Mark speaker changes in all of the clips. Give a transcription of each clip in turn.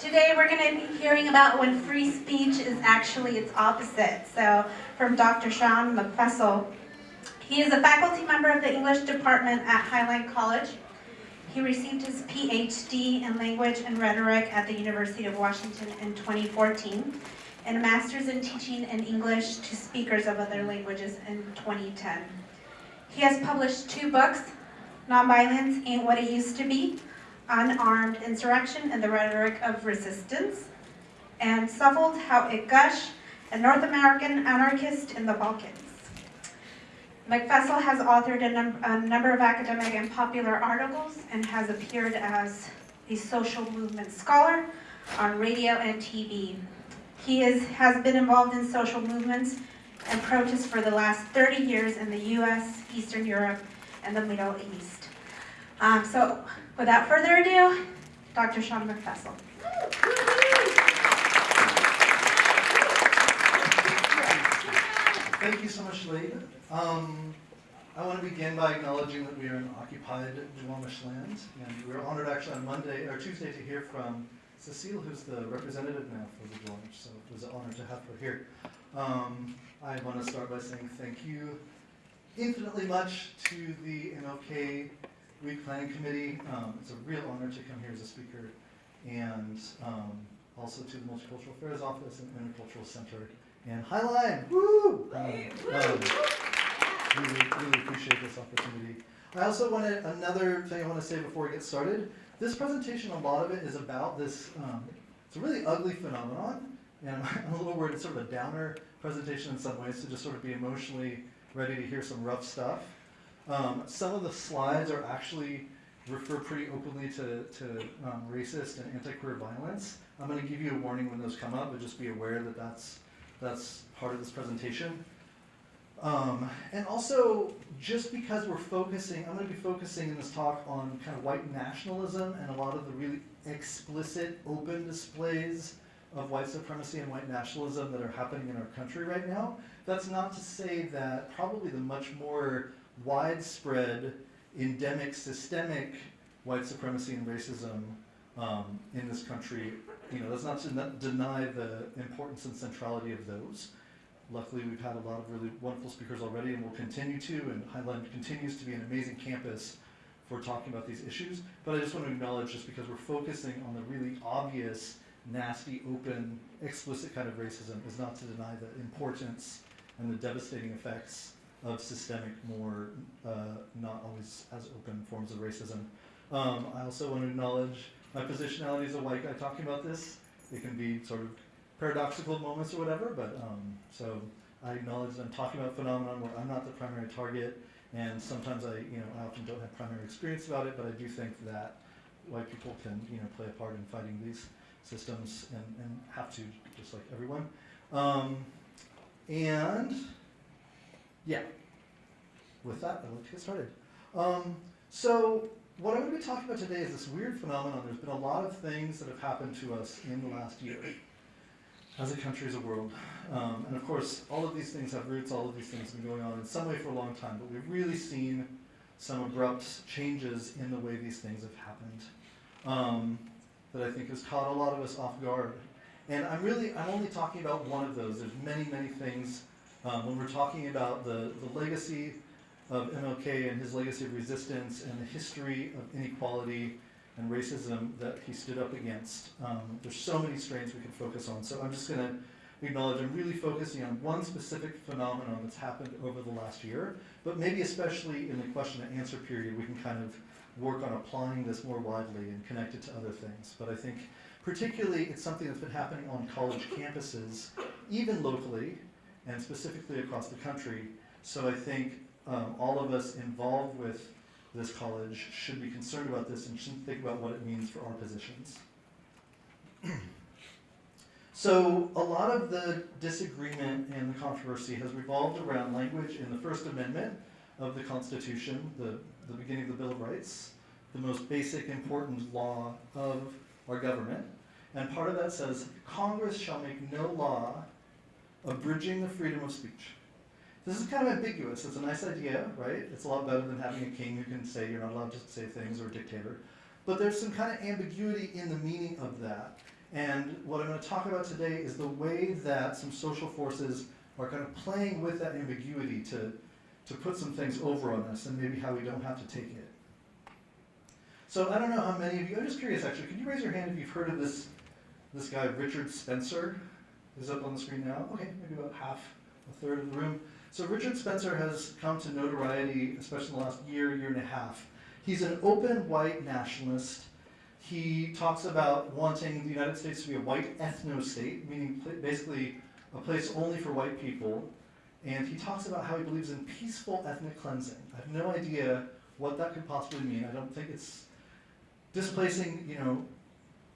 Speaker 1: Today we're going to be hearing about when free speech is actually its opposite. So from Dr. Sean Meckfessel. He is a faculty member of the English department at Highline College. He received his PhD in language and rhetoric at the University of Washington in 2014 and a master's in teaching in English to speakers of other languages in 2010. He has published two books, Nonviolence Ain't What It Used to Be, Unarmed Insurrection and the Rhetoric of Resistance, and Suffold How It Gush, a North American anarchist in the Balkans. Meckfessel has authored a, num a number of academic and popular articles and has appeared as a social movement scholar on radio and TV. He is, has been involved in social movements and protests for the last 30 years in the US, Eastern Europe, and the Middle East. Um, so without further ado, Dr. Sean Meckfessel.
Speaker 2: Thank you so much, Lade. Um, I want to begin by acknowledging that we are in occupied Duwamish land, and we're honored actually on Monday or Tuesday to hear from Cecile, who's the representative now for the Duwamish, so it was an honor to have her here. Um, I want to start by saying thank you infinitely much to the MLK Week Planning Committee. Um, it's a real honor to come here as a speaker, and um, also to the Multicultural Affairs Office and Intercultural Center and Highline. Woo! Um, um, really, really appreciate this opportunity. I also wanted another thing I want to say before we get started. This presentation, a lot of it is about this, um, it's a really ugly phenomenon, and I'm a little worried it's sort of a downer presentation in some ways to just sort of be emotionally ready to hear some rough stuff. Um, some of the slides are actually refer pretty openly to, to um, racist and anti-queer violence. I'm going to give you a warning when those come up, but just be aware that that's, that's part of this presentation. Um, and also, just because we're focusing, I'm going to be focusing in this talk on kind of white nationalism and a lot of the really explicit, open displays of white supremacy and white nationalism that are happening in our country right now. That's not to say that probably the much more widespread, endemic, systemic white supremacy and racism um, in this country, you know, that's not to deny the importance and centrality of those. Luckily, we've had a lot of really wonderful speakers already and we'll continue to, and Highline continues to be an amazing campus for talking about these issues. But I just want to acknowledge, just because we're focusing on the really obvious, nasty, open, explicit kind of racism, is not to deny the importance and the devastating effects of systemic, more uh, not always as open forms of racism. Um, I also want to acknowledge my positionality as a white guy talking about this. It can be sort of paradoxical moments or whatever, but um, so I acknowledge that I'm talking about phenomenon where I'm not the primary target, and sometimes I, you know, I often don't have primary experience about it, but I do think that white people can, you know, play a part in fighting these systems and, and have to, just like everyone. Um, and yeah, with that, like to get started. Um, so what I'm going to be talking about today is this weird phenomenon. There's been a lot of things that have happened to us in the last year as a country, as a world. Um, and of course, all of these things have roots, all of these things have been going on in some way for a long time, but we've really seen some abrupt changes in the way these things have happened um, that I think has caught a lot of us off guard. And I'm really, I'm only talking about one of those. There's many, many things um, when we're talking about the, the legacy of MLK and his legacy of resistance and the history of inequality and racism that he stood up against. Um, there's so many strains we can focus on. So I'm just going to acknowledge I'm really focusing on one specific phenomenon that's happened over the last year, but maybe especially in the question and answer period, we can kind of work on applying this more widely and connect it to other things. But I think particularly it's something that's been happening on college campuses, even locally, and specifically across the country. So I think um, all of us involved with this college should be concerned about this and should think about what it means for our positions. so a lot of the disagreement and the controversy has revolved around language in the First Amendment of the Constitution, the, the beginning of the Bill of Rights, the most basic important law of our government. And part of that says, Congress shall make no law abridging the freedom of speech. This is kind of ambiguous. It's a nice idea, right? It's a lot better than having a king who can say you're not allowed to say things or a dictator. But there's some kind of ambiguity in the meaning of that. And what I'm going to talk about today is the way that some social forces are kind of playing with that ambiguity to, to put some things over on us and maybe how we don't have to take it. So I don't know how many of you, I'm just curious actually, could you raise your hand if you've heard of this, this guy, Richard Spencer? Is up on the screen now? Okay, maybe about half, a third of the room. So Richard Spencer has come to notoriety, especially in the last year, year and a half. He's an open white nationalist. He talks about wanting the United States to be a white ethno-state, meaning basically a place only for white people. And he talks about how he believes in peaceful ethnic cleansing. I have no idea what that could possibly mean. I don't think it's displacing, you know,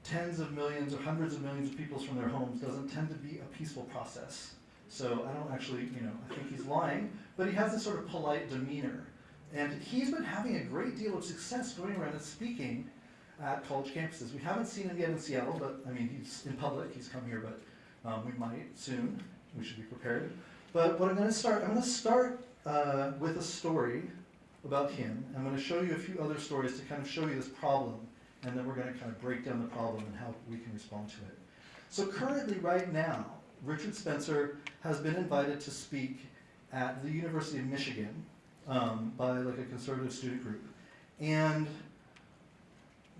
Speaker 2: tens of millions or hundreds of millions of people from their homes doesn't tend to be a peaceful process. So I don't actually, you know, I think he's lying, but he has this sort of polite demeanor. And he's been having a great deal of success going around and speaking at college campuses. We haven't seen him yet in Seattle, but I mean, he's in public, he's come here, but um, we might soon. We should be prepared. But what I'm going to start, I'm going to start uh, with a story about him. I'm going to show you a few other stories to kind of show you this problem, and then we're going to kind of break down the problem and how we can respond to it. So currently, right now, Richard Spencer has been invited to speak at the University of Michigan um, by like a conservative student group. And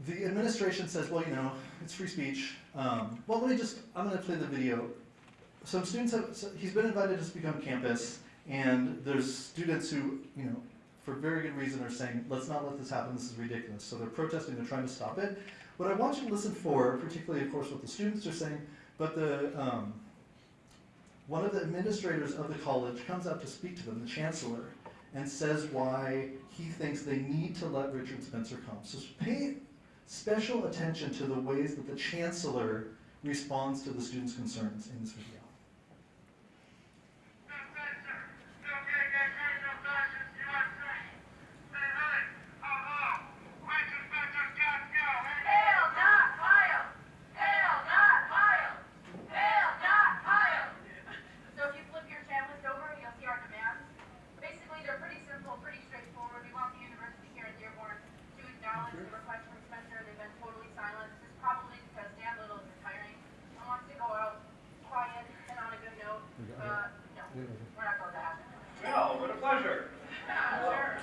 Speaker 2: the administration says, well, you know, it's free speech. Um, well, let me just, I'm going to play the video. Some students have, so he's been invited to speak on campus, and there's students who, you know, for very good reason are saying, let's not let this happen, this is ridiculous. So they're protesting, they're trying to stop it. What I want you to listen for, particularly, of course, what the students are saying, but the, um, one of the administrators of the college comes out to speak to them, the chancellor, and says why he thinks they need to let Richard Spencer come. So pay special attention to the ways that the chancellor responds to the students' concerns in this video.
Speaker 3: Hail, not Pyle! Hail, not Pyle! Hail, not Pyle! So if you flip your chat list over, you'll see our demands. Basically, they're pretty simple, pretty straightforward. We want the university here in Dearborn to acknowledge the request from Spencer. They've been totally silent. This is probably because Dan Little is retiring and wants to go out quiet and on a good note. Uh, no, we're not going to happen.
Speaker 4: Well, what a pleasure.
Speaker 3: Sure.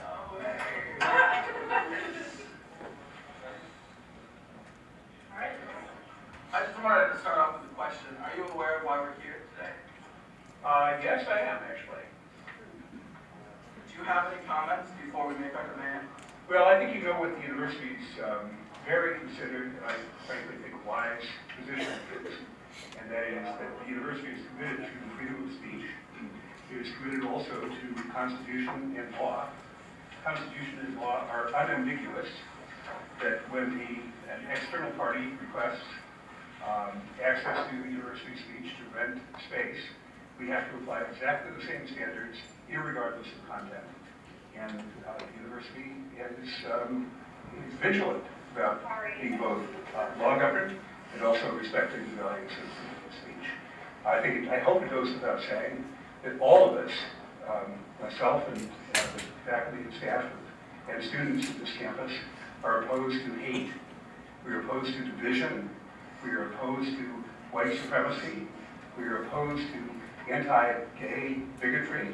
Speaker 3: All right.
Speaker 4: I just wanted to start off with a question. Are you aware of why we're here today? Uh, yes, I am, actually. Do you have any comments before we make our demand?
Speaker 5: Well, I think you know what the university's um, very considered, and I frankly think wise position is, and that is that the university is committed to freedom of speech. It is committed also to the Constitution and law. Constitution and law are unambiguous, that when the, an external party requests um, access to university speech to rent space, we have to apply exactly the same standards, irregardless of content. And uh, the university is, um, is vigilant about being both uh, law governed and also respecting the values of of speech. I think, it- I hope it goes without saying that all of us, um, myself and uh, the faculty and staff and students at this campus, are opposed to hate. We are opposed to division. We are opposed to white supremacy. We are opposed to anti-gay bigotry.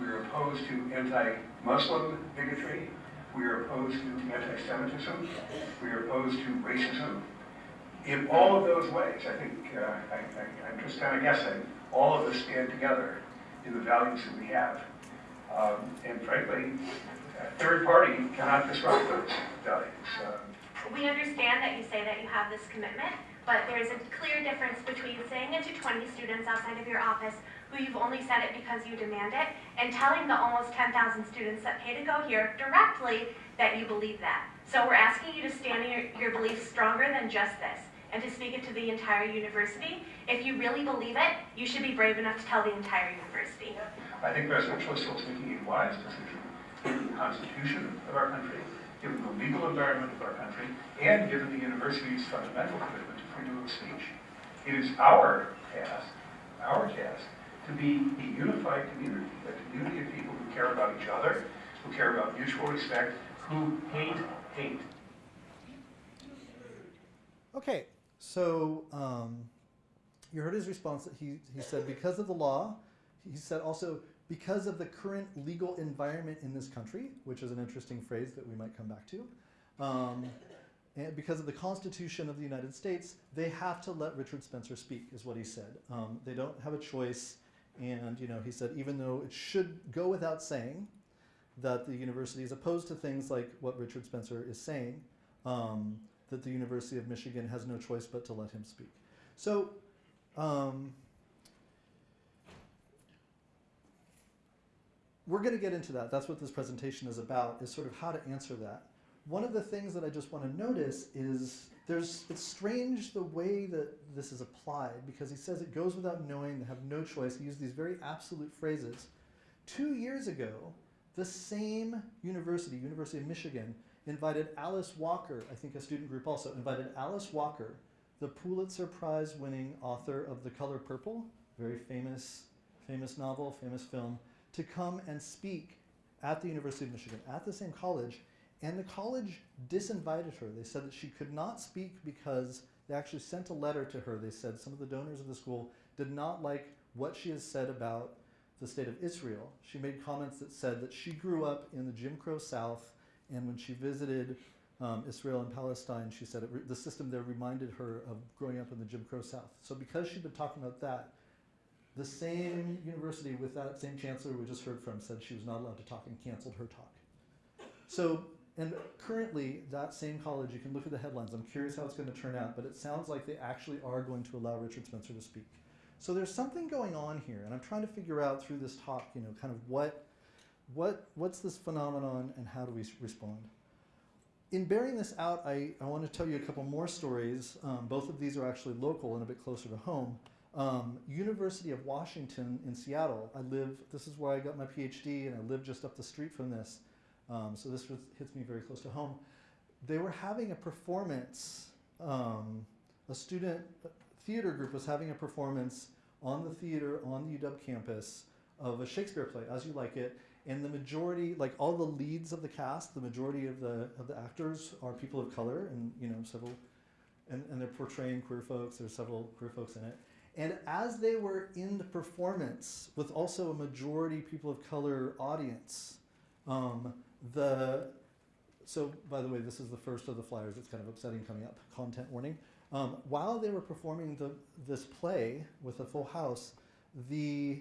Speaker 5: We are opposed to anti-Muslim bigotry. We are opposed to anti-Semitism. We are opposed to racism. In all of those ways, I think, uh, I, I'm just kind of guessing, all of us stand together in the values that we have. Um, and frankly, a third party cannot disrupt those values. Um,
Speaker 6: We understand that you say that you have this commitment, but there is a clear difference between saying it to 20 students outside of your office who you've only said it because you demand it, and telling the almost 10,000 students that pay to go here directly that you believe that. So we're asking you to stand in your, your beliefs stronger than just this, and to speak it to the entire university. If you really believe it, you should be brave enough to tell the entire university.
Speaker 5: I think President Schlissel is making a wise decision, given the constitution of our country, given the legal environment of our country, and given the university's fundamental commitment freedom of speech. It is our task, our task, to be a unified community, a community of people who care about each other, who care about mutual respect, who hate hate.
Speaker 2: Okay, So um, you heard his response. That he he said because of the law. He said also because of the current legal environment in this country, which is an interesting phrase that we might come back to. Um, and because of the Constitution of the United States, they have to let Richard Spencer speak, is what he said. Um, they don't have a choice. And you know, he said even though it should go without saying that the university is opposed to things like what Richard Spencer is saying, um, that the University of Michigan has no choice but to let him speak. So. Um, we're going to get into that. That's what this presentation is about, is sort of how to answer that. One of the things that I just want to notice is there's it's strange the way that this is applied because he says it goes without knowing, they have no choice. He used these very absolute phrases. Two years ago, the same university, University of Michigan, invited Alice Walker, I think a student group also, invited Alice Walker, the Pulitzer Prize winning author of The Color Purple, very famous, famous novel, famous film, to come and speak at the University of Michigan, at the same college. And the college disinvited her. They said that she could not speak because they actually sent a letter to her. They said some of the donors of the school did not like what she has said about the state of Israel. She made comments that said that she grew up in the Jim Crow South, and when she visited um, Israel and Palestine, she said it, the system there reminded her of growing up in the Jim Crow South. So because she'd been talking about that, the same university with that same chancellor we just heard from said she was not allowed to talk and canceled her talk. So, and currently, that same college, you can look at the headlines. I'm curious how it's going to turn out, but it sounds like they actually are going to allow Richard Spencer to speak. So there's something going on here, and I'm trying to figure out through this talk, you know, kind of what, what, what's this phenomenon and how do we respond? In bearing this out, I, I want to tell you a couple more stories. Um, both of these are actually local and a bit closer to home. Um, University of Washington in Seattle. I live, this is where I got my PhD, and I live just up the street from this. Um, so this was, hits me very close to home. They were having a performance, um, a student theater group was having a performance on the theater on the UW campus of a Shakespeare play, As You Like It, and the majority, like all the leads of the cast, the majority of the of the actors are people of color, and you know several, and, and they're portraying queer folks. There's several queer folks in it, and as they were in the performance with also a majority people of color audience, um, the so by the way, this is the first of the flyers. It's kind of upsetting coming up. Content warning. Um, while they were performing the, this play with a full house, the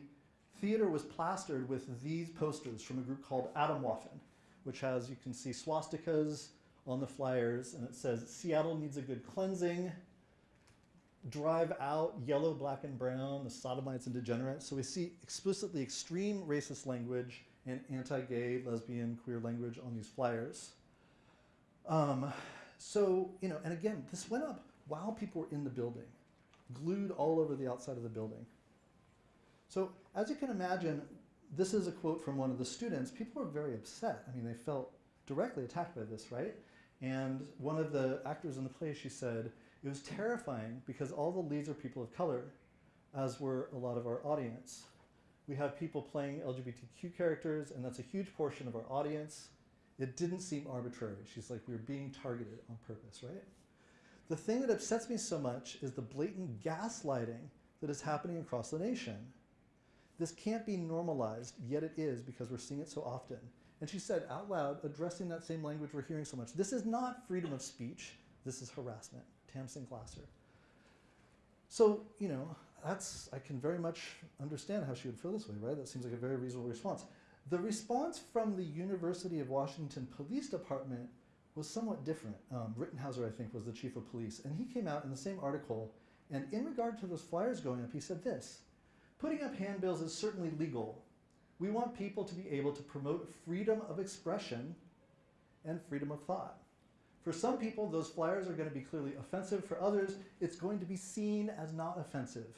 Speaker 2: theater was plastered with these posters from a group called Atomwaffen, which has, you can see swastikas on the flyers, and it says, Seattle needs a good cleansing, drive out yellow, black, and brown, the sodomites and degenerates. So we see explicitly extreme racist language and anti-gay, lesbian, queer language on these flyers. Um, so, you know, and again, this went up while people were in the building, glued all over the outside of the building. So as you can imagine, this is a quote from one of the students. People were very upset. I mean, they felt directly attacked by this, right? And one of the actors in the play, she said, it was terrifying because all the leads are people of color, as were a lot of our audience. We have people playing LGBTQ characters, and that's a huge portion of our audience. It didn't seem arbitrary. She's like, we were being targeted on purpose, right? The thing that upsets me so much is the blatant gaslighting that is happening across the nation. This can't be normalized, yet it is because we're seeing it so often. And she said out loud, addressing that same language we're hearing so much, this is not freedom of speech, this is harassment. Tamsin Glasser. So, you know, that's, I can very much understand how she would feel this way, right? That seems like a very reasonable response. The response from the University of Washington Police Department was somewhat different. Um, Rittereiser, I think, was the chief of police, and he came out in the same article, and in regard to those flyers going up, he said this, putting up handbills is certainly legal. We want people to be able to promote freedom of expression and freedom of thought. For some people, those flyers are going to be clearly offensive. For others, it's going to be seen as not offensive.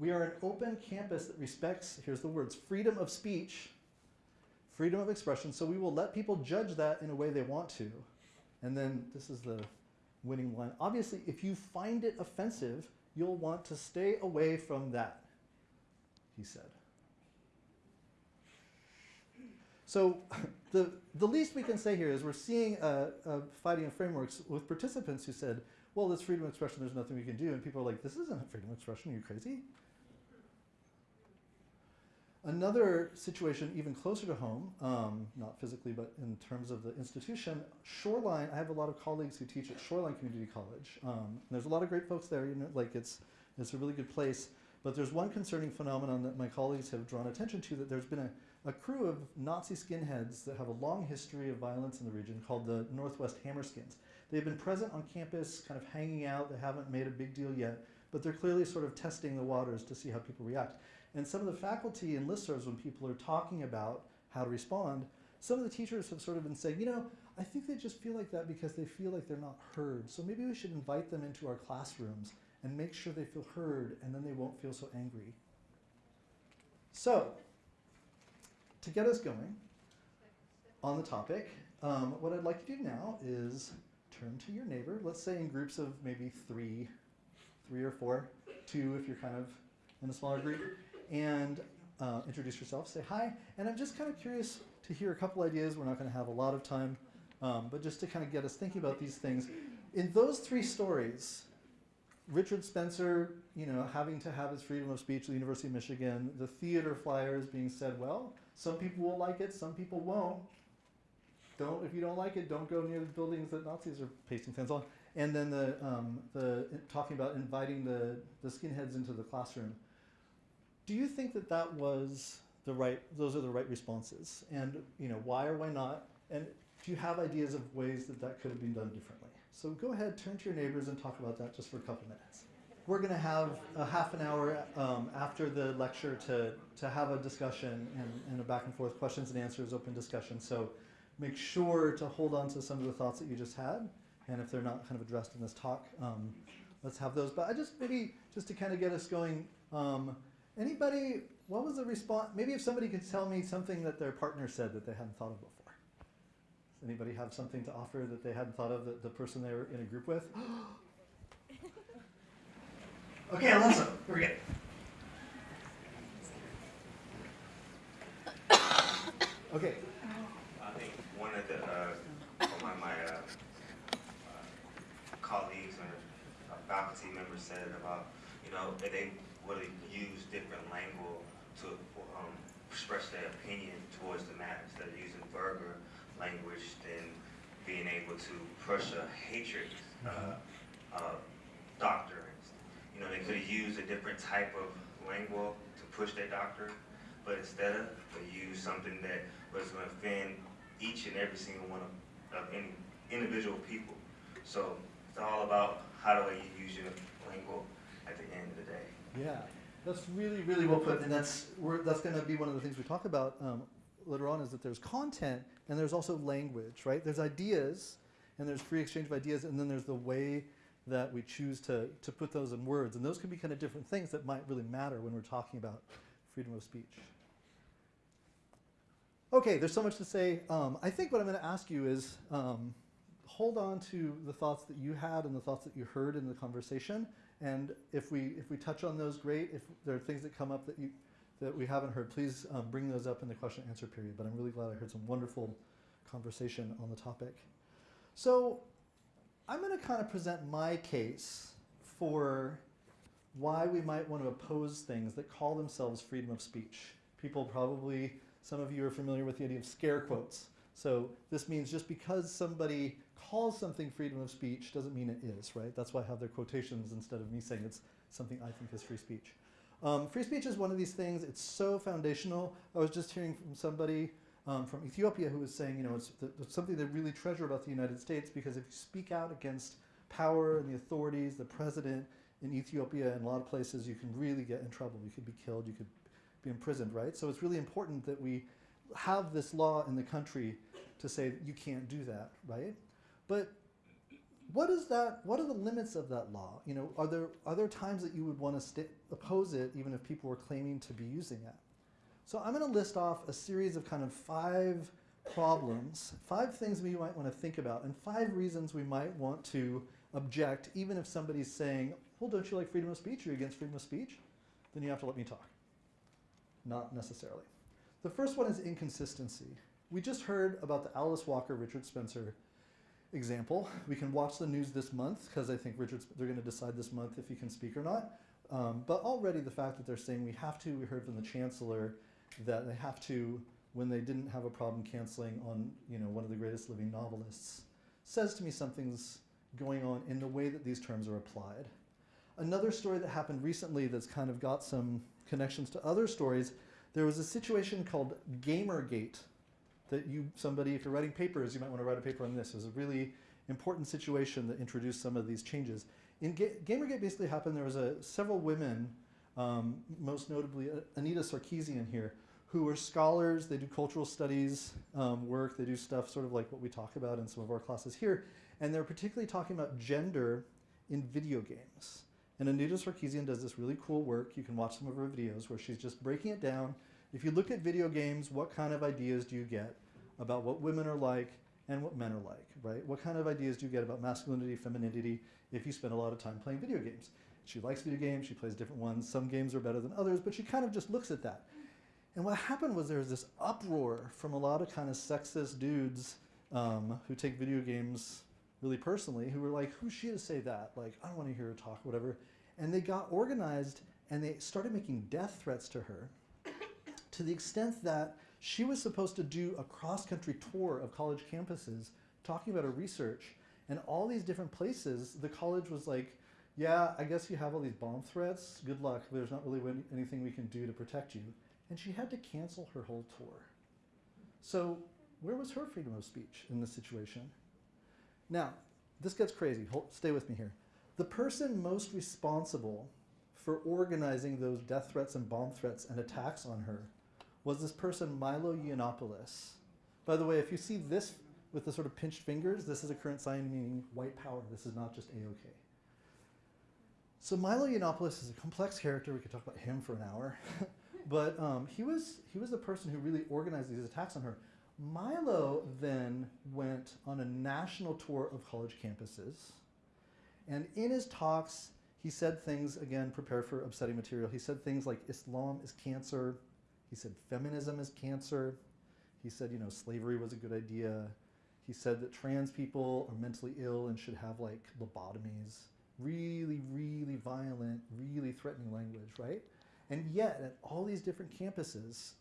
Speaker 2: We are an open campus that respects, here's the words, freedom of speech freedom of expression, so we will let people judge that in a way they want to. And then this is the winning line. Obviously, if you find it offensive, you'll want to stay away from that, he said. So the, the least we can say here is we're seeing a, fighting of frameworks with participants who said, well, it's freedom of expression, there's nothing we can do. And people are like, this isn't freedom of expression, are you crazy? Another situation even closer to home, um, not physically, but in terms of the institution, Shoreline, I have a lot of colleagues who teach at Shoreline Community College. Um, there's a lot of great folks there, you know, like it's, it's a really good place. But there's one concerning phenomenon that my colleagues have drawn attention to that there's been a, a crew of Nazi skinheads that have a long history of violence in the region called the Northwest Hammerskins. They've been present on campus, kind of hanging out, they haven't made a big deal yet, but they're clearly sort of testing the waters to see how people react. And some of the faculty and listservs, when people are talking about how to respond, some of the teachers have sort of been saying, you know, I think they just feel like that because they feel like they're not heard. So maybe we should invite them into our classrooms and make sure they feel heard, and then they won't feel so angry. So, to get us going on the topic, um, what I'd like to do now is turn to your neighbor, let's say in groups of maybe three, three or four, two if you're kind of in a smaller group, and uh, introduce yourself, say hi. And I'm just kind of curious to hear a couple ideas. We're not going to have a lot of time, um, but just to kind of get us thinking about these things. In those three stories, Richard Spencer, you know, having to have his freedom of speech at the University of Michigan, the theater flyers being said, well, some people will like it, some people won't. Don't, if you don't like it, don't go near the buildings that Nazis are pasting signs on. And then the, um, the talking about inviting the, the skinheads into the classroom. Do you think that that was the right, those are the right responses? And, you know, why or why not? And do you have ideas of ways that that could have been done differently? So go ahead, turn to your neighbors and talk about that just for a couple minutes. We're going to have a half an hour um, after the lecture to, to have a discussion and, and a back and forth questions and answers, open discussion. So make sure to hold on to some of the thoughts that you just had. And if they're not kind of addressed in this talk, um, let's have those. But I just maybe just to kind of get us going, um, anybody, what was the response? Maybe if somebody could tell me something that their partner said that they hadn't thought of before. Does anybody have something to offer that they hadn't thought of that the person they were in a group with? okay, Alonso, here we go. Okay,
Speaker 7: I think one of the, uh, one of my, uh, uh, colleagues or uh, faculty members said about, you know, they would use different language to, um, express their opinion towards the matter, instead of using verbal language than being able to push a hatred, uh, uh, doctrines. You know, they could have used a different type of language to push their doctrine, but instead of, they used something that was going to offend each and every single one of, of any individual people. So it's all about how do you use your language at the end of the day.
Speaker 2: Yeah, that's really, really well put. And that's, that's going to be one of the things we talk about um, later on is that there's content and there's also language, right? There's ideas and there's free exchange of ideas and then there's the way that we choose to, to put those in words. And those can be kind of different things that might really matter when we're talking about freedom of speech. Okay, there's so much to say. Um, I think what I'm going to ask you is um, hold on to the thoughts that you had and the thoughts that you heard in the conversation. And if we if we touch on those, great. If there are things that come up that you that we haven't heard, please um, bring those up in the question and answer period. But I'm really glad I heard some wonderful conversation on the topic. So I'm going to kind of present my case for why we might want to oppose things that call themselves freedom of speech. People probably, some of you are familiar with the idea of scare quotes. So this means just because somebody calls something freedom of speech doesn't mean it is, right? That's why I have their quotations instead of me saying it's something I think is free speech. Um, free speech is one of these things, it's so foundational. I was just hearing from somebody um, from Ethiopia who was saying, you know, it's, the, it's something they really treasure about the United States because if you speak out against power and the authorities, the president in Ethiopia and a lot of places, you can really get in trouble. You could be killed, you could be imprisoned, right? So it's really important that we have this law in the country to say you can't do that, right? But what is that? What are the limits of that law? You know, are there are there times that you would want to oppose it, even if people were claiming to be using it? So I'm going to list off a series of kind of five problems, five things we might want to think about, and five reasons we might want to object, even if somebody's saying, "Well, don't you like freedom of speech? Are you against freedom of speech?" Then you have to let me talk. Not necessarily. The first one is inconsistency. We just heard about the Alice Walker Richard Spencer example. We can watch the news this month because I think Richard's, they're going to decide this month if he can speak or not. Um, but already the fact that they're saying we have to, we heard from the chancellor that they have to, when they didn't have a problem canceling on, you know, one of the greatest living novelists, says to me something's going on in the way that these terms are applied. Another story that happened recently that's kind of got some connections to other stories, there was a situation called Gamergate that you, somebody, if you're writing papers, you might want to write a paper on this. It was a really important situation that introduced some of these changes. In Ga Gamergate basically happened, there was a, several women, um, most notably Anita Sarkeesian here, who are scholars, they do cultural studies um, work, they do stuff sort of like what we talk about in some of our classes here, and they're particularly talking about gender in video games. And Anita Sarkeesian does this really cool work. You can watch some of her videos where she's just breaking it down. If you look at video games, what kind of ideas do you get about what women are like and what men are like, right? What kind of ideas do you get about masculinity, femininity if you spend a lot of time playing video games? She likes video games, she plays different ones. Some games are better than others, but she kind of just looks at that. And what happened was there was this uproar from a lot of kind of sexist dudes um, who take video games really personally, who were like, who's she to say that? Like, I don't want to hear her talk, whatever. And they got organized and they started making death threats to her to the extent that she was supposed to do a cross-country tour of college campuses talking about her research. And all these different places, the college was like, yeah, I guess you have all these bomb threats. Good luck. There's not really anything we can do to protect you and she had to cancel her whole tour. So where was her freedom of speech in this situation? Now, this gets crazy. Hold, stay with me here. The person most responsible for organizing those death threats and bomb threats and attacks on her was this person, Milo Yiannopoulos. By the way, if you see this with the sort of pinched fingers, this is a current sign meaning white power. This is not just A-OK. So Milo Yiannopoulos is a complex character. We could talk about him for an hour. But um, he, was, he was the person who really organized these attacks on her. Milo then went on a national tour of college campuses. And in his talks, he said things, again, prepare for upsetting material. He said things like Islam is cancer. He said feminism is cancer. He said, you know, slavery was a good idea. He said that trans people are mentally ill and should have like lobotomies. Really, really violent, really threatening language, right? And yet, at all these different campuses,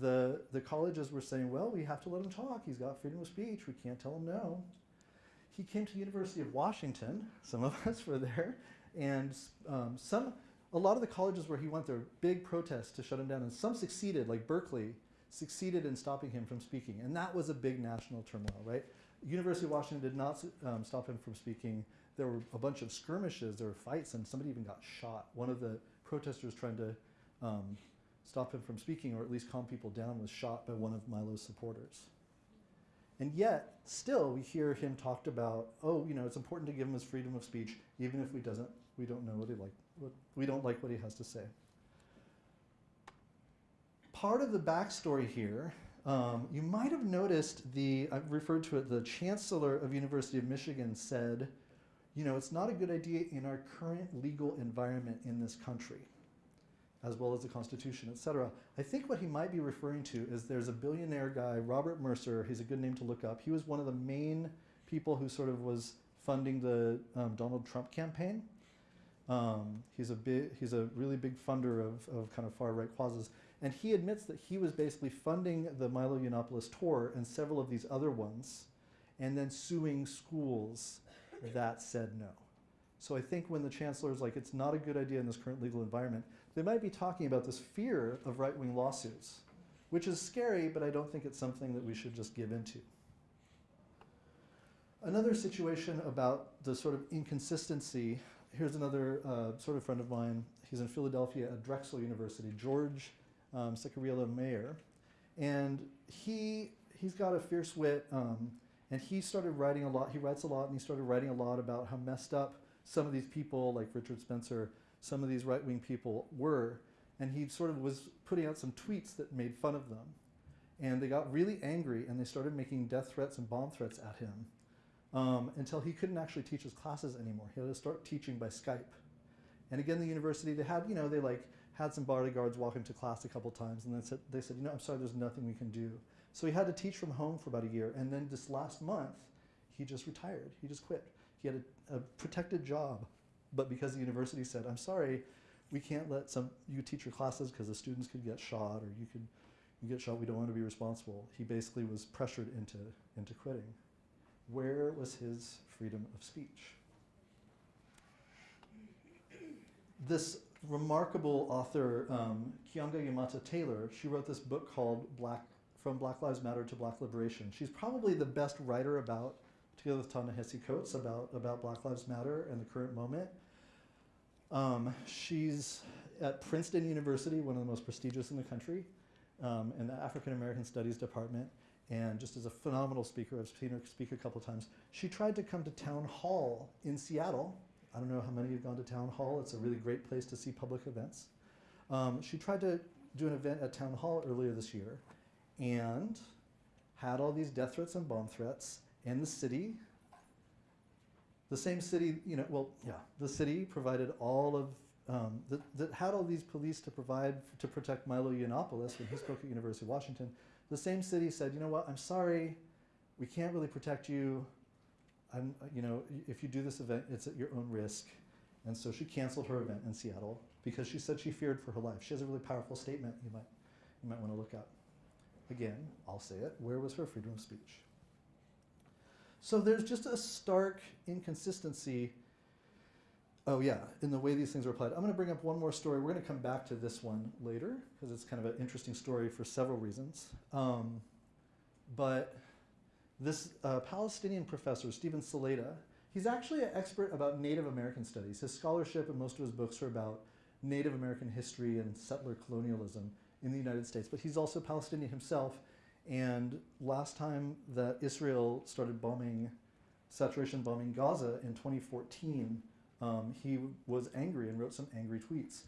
Speaker 2: the, the colleges were saying, well, we have to let him talk. He's got freedom of speech. We can't tell him no. He came to the University of Washington. Some of us were there. And um, some, a lot of the colleges where he went, there were big protests to shut him down. And some succeeded, like Berkeley, succeeded in stopping him from speaking. And that was a big national turmoil, right? University of Washington did not um, stop him from speaking. There were a bunch of skirmishes, there were fights, and somebody even got shot. One of the protesters trying to um, stop him from speaking or at least calm people down was shot by one of Milo's supporters. And yet, still, we hear him talked about, oh, you know, it's important to give him his freedom of speech, even if we doesn't, we don't know what he like, we don't like what he has to say. Part of the backstory here, um, you might have noticed the, I've referred to it, the chancellor of University of Michigan said, you know, it's not a good idea in our current legal environment in this country, as well as the Constitution, et cetera. I think what he might be referring to is there's a billionaire guy, Robert Mercer, he's a good name to look up. He was one of the main people who sort of was funding the um, Donald Trump campaign. Um, he's a he's a really big funder of, of kind of far right causes. And he admits that he was basically funding the Milo Yiannopoulos tour and several of these other ones, and then suing schools that said no. So I think when the chancellor is like, it's not a good idea in this current legal environment, they might be talking about this fear of right-wing lawsuits, which is scary, but I don't think it's something that we should just give into. Another situation about the sort of inconsistency, here's another uh, sort of friend of mine. He's in Philadelphia at Drexel University, George um, Ciccariello-Maher. And he, he's got a fierce wit. Um, and he started writing a lot, he writes a lot, and he started writing a lot about how messed up some of these people, like Richard Spencer, some of these right-wing people were. And he sort of was putting out some tweets that made fun of them. And they got really angry, and they started making death threats and bomb threats at him um, until he couldn't actually teach his classes anymore. He had to start teaching by Skype. And again, the university, they had, you know, they like had some bodyguards walk him to class a couple times, and then said, they said, you know, I'm sorry, there's nothing we can do. So he had to teach from home for about a year. And then this last month, he he just retired. He just quit. He had a, a protected job, but because the university said, "I'm sorry, we can't let some you teach your classes because the students could get shot or you could you get shot. We don't want to be responsible." He basically was pressured into into quitting. Where was his freedom of speech? This remarkable author, um, Keeanga-Yamahtta Taylor, she wrote this book called Black From Black Lives Matter to Black Liberation. She's probably the best writer about, together with Ta-Nehisi Coates, about, about Black Lives Matter and the current moment. Um, she's at Princeton University, one of the most prestigious in the country, um, in the African American Studies Department, and just as a phenomenal speaker, I've seen her speak a couple times. She tried to come to Town Hall in Seattle. I don't know how many have gone to Town Hall. It's a really great place to see public events. Um, she tried to do an event at Town Hall earlier this year and had all these death threats and bomb threats, and the city the same city, you know, well, yeah, the city provided all of, um, that, that had all these police to provide to protect Milo Yiannopoulos when he spoke at University of Washington. The same city said, you know what, I'm sorry, we can't really protect you. I'm, you know, if you do this event, it's at your own risk. And so she canceled her event in Seattle because she said she feared for her life. She has a really powerful statement you might, you might want to look up. Again, I'll say it. Where was her freedom of speech? So there's just a stark inconsistency. Oh, yeah, in the way these things are applied. I'm going to bring up one more story. We're going to come back to this one later because it's kind of an interesting story for several reasons. Um, but this uh, Palestinian professor, Stephen Salaita, he's actually an expert about Native American studies. His scholarship and most of his books are about Native American history and settler colonialism in the United States. But he's also Palestinian himself and last time that Israel started bombing, saturation bombing Gaza in 2014, um, he was angry and wrote some angry tweets.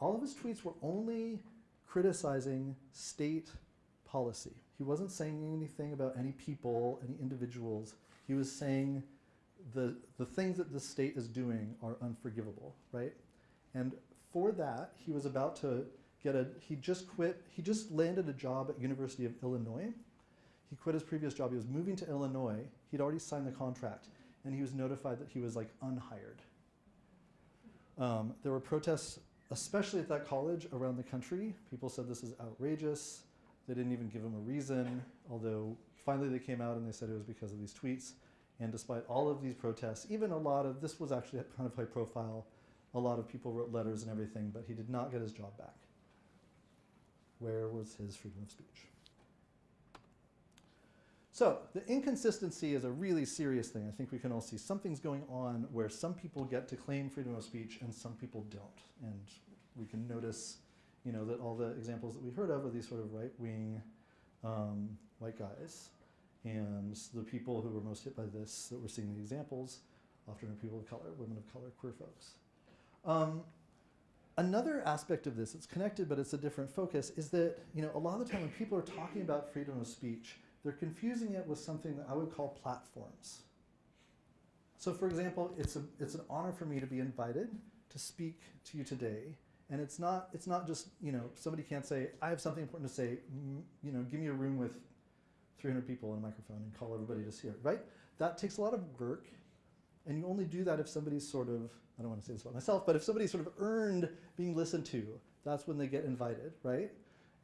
Speaker 2: All of his tweets were only criticizing state policy. He wasn't saying anything about any people, any individuals. He was saying the, the things that the state is doing are unforgivable, right? And for that, he was about to get a, he just quit, he just landed a job at University of Illinois. He quit his previous job, he was moving to Illinois, he'd already signed the contract, and he was notified that he was like unhired. Um, there were protests, especially at that college around the country. People said this is outrageous. They didn't even give him a reason, although finally they came out and they said it was because of these tweets. And despite all of these protests, even a lot of, this was actually kind of high profile, a lot of people wrote letters and everything, but he did not get his job back. Where was his freedom of speech? So the inconsistency is a really serious thing. I think we can all see something's going on where some people get to claim freedom of speech and some people don't. And we can notice, you know, that all the examples that we heard of are these sort of right-wing um, white guys. And the people who were most hit by this, that we're seeing the examples, often are people of color, women of color, queer folks. Um, Another aspect of this, it's connected but it's a different focus, is that you know a lot of the time when people are talking about freedom of speech, they're confusing it with something that I would call platforms. So for example, it's, a, it's an honor for me to be invited to speak to you today. And it's not, it's not just, you know, somebody can't say, I have something important to say, you know, give me a room with 300 people and a microphone and call everybody to hear it, right? That takes a lot of work and you only do that if somebody's sort of, I don't want to say this about myself, but if somebody's sort of earned being listened to, that's when they get invited, right?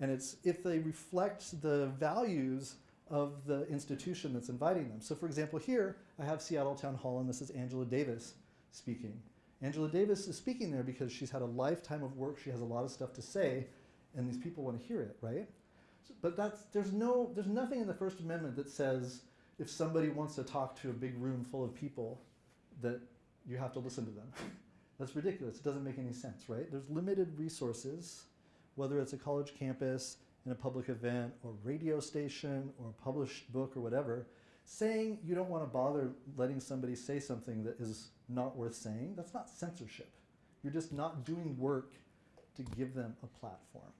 Speaker 2: And it's if they reflect the values of the institution that's inviting them. So for example, here I have Seattle Town Hall and this is Angela Davis speaking. Angela Davis is speaking there because she's had a lifetime of work, she has a lot of stuff to say, and these people want to hear it, right? So, but that's, there's, no, there's nothing in the First Amendment that says if somebody wants to talk to a big room full of people, that you have to listen to them. That's ridiculous. It doesn't make any sense, right? There's limited resources, whether it's a college campus, in a public event, or radio station, or a published book, or whatever, saying you don't want to bother letting somebody say something that is not worth saying, that's not censorship. You're just not doing work to give them a platform.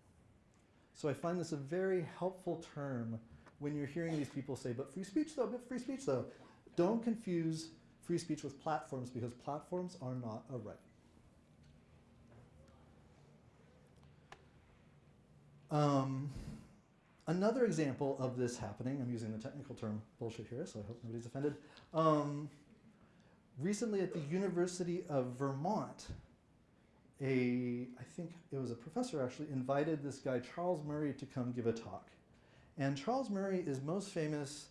Speaker 2: So I find this a very helpful term when you're hearing these people say, but free speech though, but free speech though. Don't confuse free speech with platforms because platforms are not a right. Um, Another example of this happening, I'm using the technical term bullshit here, so I hope nobody's offended. Um, recently at the University of Vermont, a, I think it was a professor actually, invited this guy, Charles Murray, to come give a talk. And Charles Murray is most famous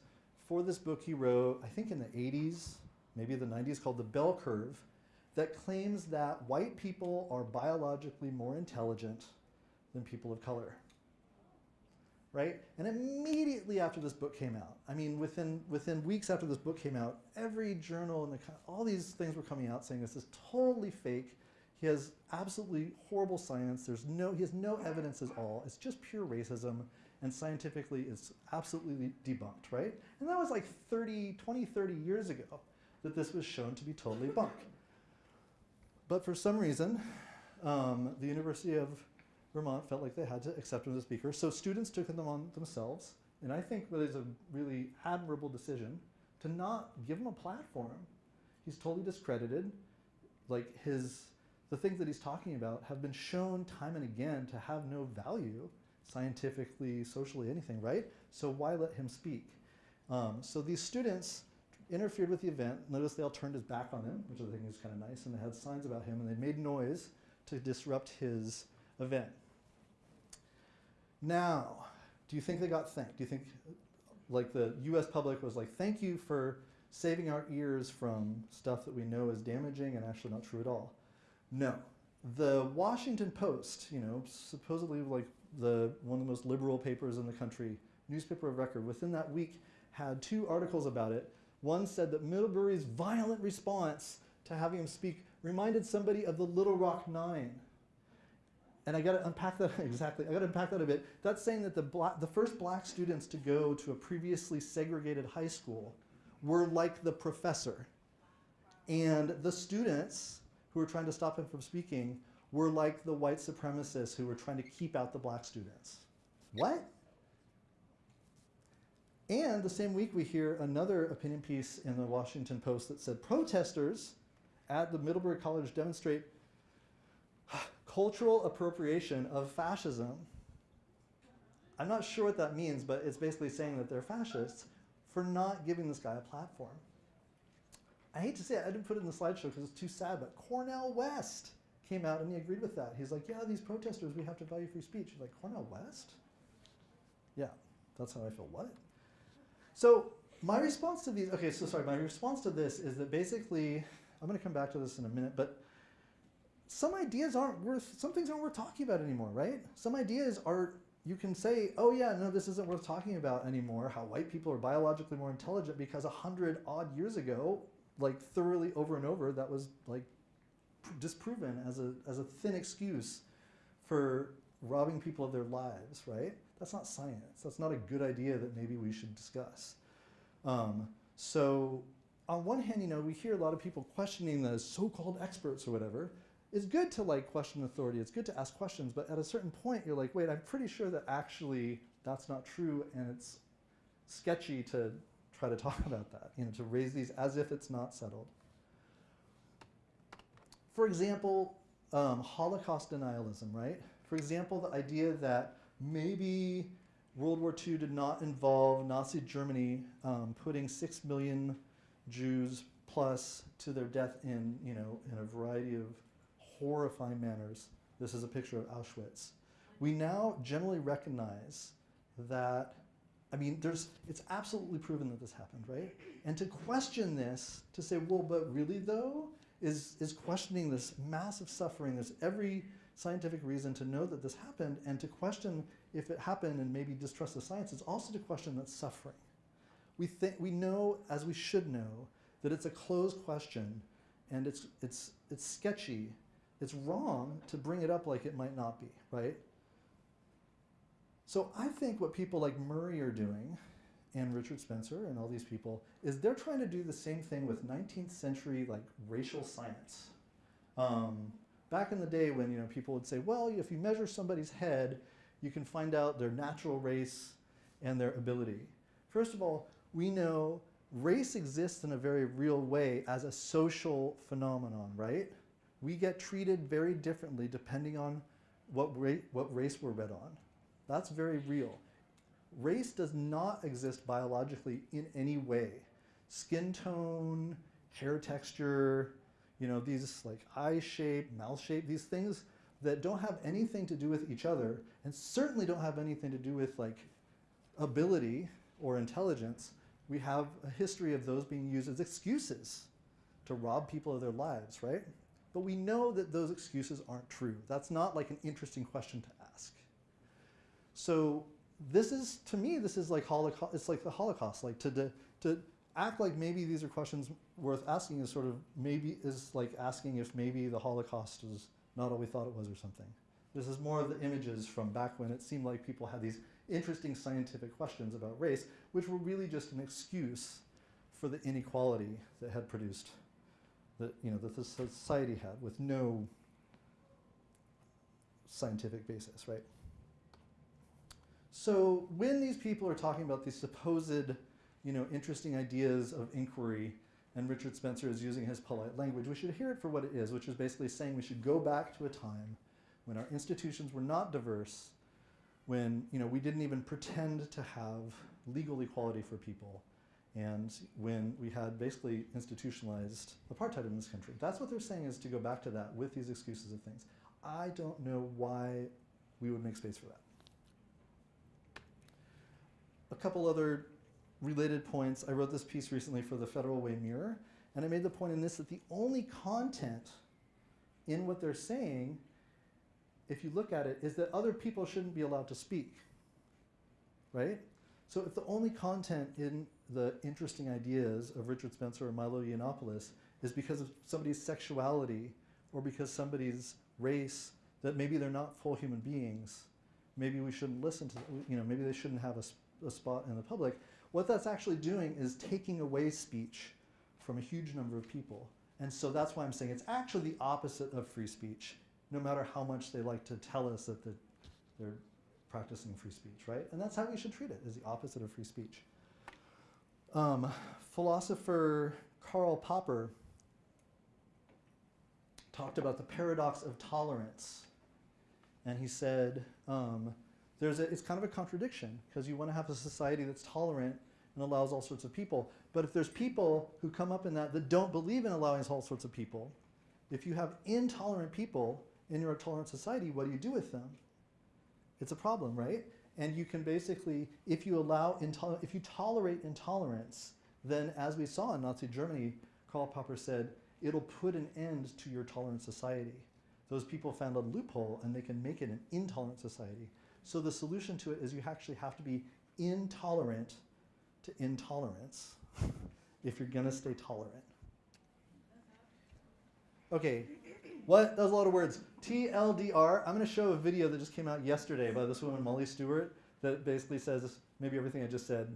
Speaker 2: for this book he wrote, I think in the 80s, maybe the 90s, called The Bell Curve, that claims that white people are biologically more intelligent than people of color right? And immediately after this book came out, I mean, within, within weeks after this book came out, every journal and the, all these things were coming out saying this is totally fake. He has absolutely horrible science. There's no, he has no evidence at all. It's just pure racism, and scientifically it's absolutely debunked, right? And that was like 30, 20, 30 years ago that this was shown to be totally bunk. But for some reason, um, the University of Vermont felt like they had to accept him as a speaker. So students took them on themselves. And I think that is a really admirable decision to not give him a platform. He's totally discredited. Like his, the things that he's talking about have been shown time and again to have no value scientifically, socially, anything, right? So why let him speak? Um, so these students interfered with the event. Notice they all turned his back on him, which I think is kind of nice, and they had signs about him, and they made noise to disrupt his event. Now, do you think they got thanked? Do you think, like the U.S. public was like, "Thank you for saving our ears from stuff that we know is damaging and actually not true at all"? No. The Washington Post, you know, supposedly like the one of the most liberal papers in the country, newspaper of record, within that week had two articles about it. One said that Middlebury's violent response to having him speak reminded somebody of the Little Rock Nine and I got to unpack that exactly. I got to unpack that a bit. That's saying that the black, the first black students to go to a previously segregated high school were like the professor, and the students who were trying to stop him from speaking were like the white supremacists who were trying to keep out the black students. What? And the same week, we hear another opinion piece in the Washington Post that said protesters at the Middlebury College demonstrate cultural appropriation of fascism. I'm not sure what that means, but it's basically saying that they're fascists for not giving this guy a platform. I hate to say it, I didn't put it in the slideshow because it's too sad, but Cornel West came out and he agreed with that. He's like, yeah, these protesters, we have to value free speech. He's like, Cornel West? Yeah, that's how I feel. What? So my response to these, okay, so sorry, my response to this is that basically, I'm going to come back to this in a minute, but some ideas aren't worth, some things aren't worth talking about anymore, right? Some ideas are, you can say, oh yeah, no, this isn't worth talking about anymore, how white people are biologically more intelligent because a hundred odd years ago, like thoroughly over and over, that was like disproven as a, as a thin excuse for robbing people of their lives, right? That's not science. That's not a good idea that maybe we should discuss. Um, so on one hand, you know, we hear a lot of people questioning the so-called experts or whatever. It's good to like question authority. It's good to ask questions, but at a certain point, you're like, wait, I'm pretty sure that actually that's not true, and it's sketchy to try to talk about that. You know, to raise these as if it's not settled. For example, um, Holocaust denialism, right? For example, the idea that maybe World War II did not involve Nazi Germany um, putting six million Jews plus to their death in, you know, in a variety of horrifying manners. This is a picture of Auschwitz. We now generally recognize that, I mean, there's, it's absolutely proven that this happened, right? And to question this, to say, well, but really though, is, is questioning this massive suffering. There's every scientific reason to know that this happened and to question if it happened and maybe distrust the science is also to question that suffering. We, think, we know, as we should know, that it's a closed question and it's, it's, it's sketchy. It's wrong to bring it up like it might not be, right? So I think what people like Murray are doing and Richard Spencer and all these people is they're trying to do the same thing with 19th century like racial science. Um, back in the day when you know people would say, well, if you measure somebody's head, you can find out their natural race and their ability. First of all, we know race exists in a very real way as a social phenomenon, right? We get treated very differently depending on what, ra what race we're bred on. That's very real. race does not exist biologically in any way. Skin tone, hair texture, you know, these like eye shape, mouth shape, these things that don't have anything to do with each other and certainly don't have anything to do with like ability or intelligence. We have a history of those being used as excuses to rob people of their lives, right? But we know that those excuses aren't true. That's not like an interesting question to ask. So this is, to me, this is like Holocaust, it's like the Holocaust, like to, to, to act like maybe these are questions worth asking is sort of maybe is like asking if maybe the Holocaust is not all we thought it was or something. This is more of the images from back when it seemed like people had these interesting scientific questions about race, which were really just an excuse for the inequality that had produced, that you know, that the society had with no scientific basis, right? So when these people are talking about these supposed, you know, interesting ideas of inquiry, and Richard Spencer is using his polite language, we should hear it for what it is, which is basically saying we should go back to a time when our institutions were not diverse, when you know we didn't even pretend to have legal equality for people, and when we had basically institutionalized apartheid in this country. That's what they're saying is to go back to that with these excuses of things. I don't know why we would make space for that. A couple other related points. I wrote this piece recently for the Federal Way Mirror, and I made the point in this that the only content in what they're saying, if you look at it, is that other people shouldn't be allowed to speak, right? So if the only content in the interesting ideas of Richard Spencer or Milo Yiannopoulos is because of somebody's sexuality or because somebody's race, that maybe they're not full human beings, maybe we shouldn't listen to, you know, maybe they shouldn't have a, a spot in the public, what that's actually doing is taking away speech from a huge number of people. And so that's why I'm saying it's actually the opposite of free speech, no matter how much they like to tell us that the, they're practicing free speech, right? And that's how we should treat it, is the opposite of free speech. Um, philosopher Karl Popper talked about the paradox of tolerance. And he said, um, there's a, it's kind of a contradiction because you want to have a society that's tolerant and allows all sorts of people. But if there's people who come up in that that don't believe in allowing all sorts of people, if you have intolerant people in your tolerant society, what do you do with them? It's a problem, right? And you can basically, if you allow, if you tolerate intolerance, then as we saw in Nazi Germany, Karl Popper said, it'll put an end to your tolerant society. Those people found a loophole and they can make it an intolerant society. So the solution to it is you actually have to be intolerant to intolerance if you're gonna stay tolerant. Okay, what? That was a lot of words. TLDR, I'm gonna show a video that just came out yesterday by this woman, Molly Stewart, that basically says maybe everything I just said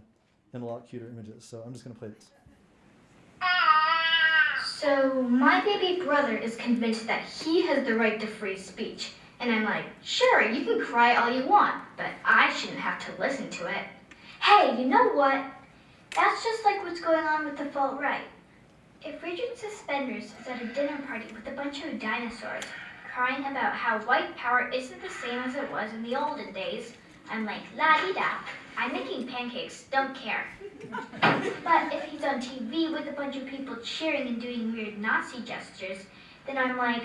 Speaker 2: in a lot cuter images. So I'm just gonna play this.
Speaker 8: So my baby brother is convinced that he has the right to free speech. And I'm like, sure, you can cry all you want, but I shouldn't have to listen to it. Hey, you know what? That's just like what's going on with the far-right. If Richard Suspenders is at a dinner party with a bunch of dinosaurs, crying about how white power isn't the same as it was in the olden days, I'm like, la-di-da, I'm making pancakes, don't care. but if he's on TV with a bunch of people cheering and doing weird Nazi gestures, then I'm like,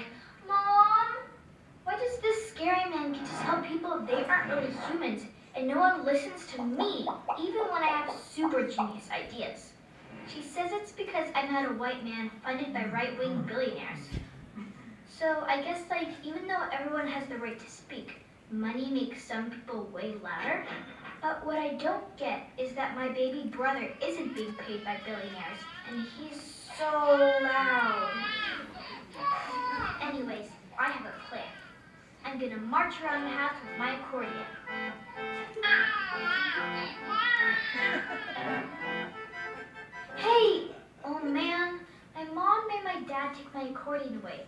Speaker 8: Mom, why does this scary man get to tell people they aren't really humans and no one listens to me, even when I have super genius ideas? She says it's because I'm not a white man funded by right-wing billionaires. So I guess like, even though everyone has the right to speak, money makes some people way louder. But what I don't get is that my baby brother isn't being paid by billionaires, and he's so loud. Anyways, I have a plan. I'm gonna march around the house with my accordion. Ah! Hey! Oh man, my mom made my dad take my accordion away.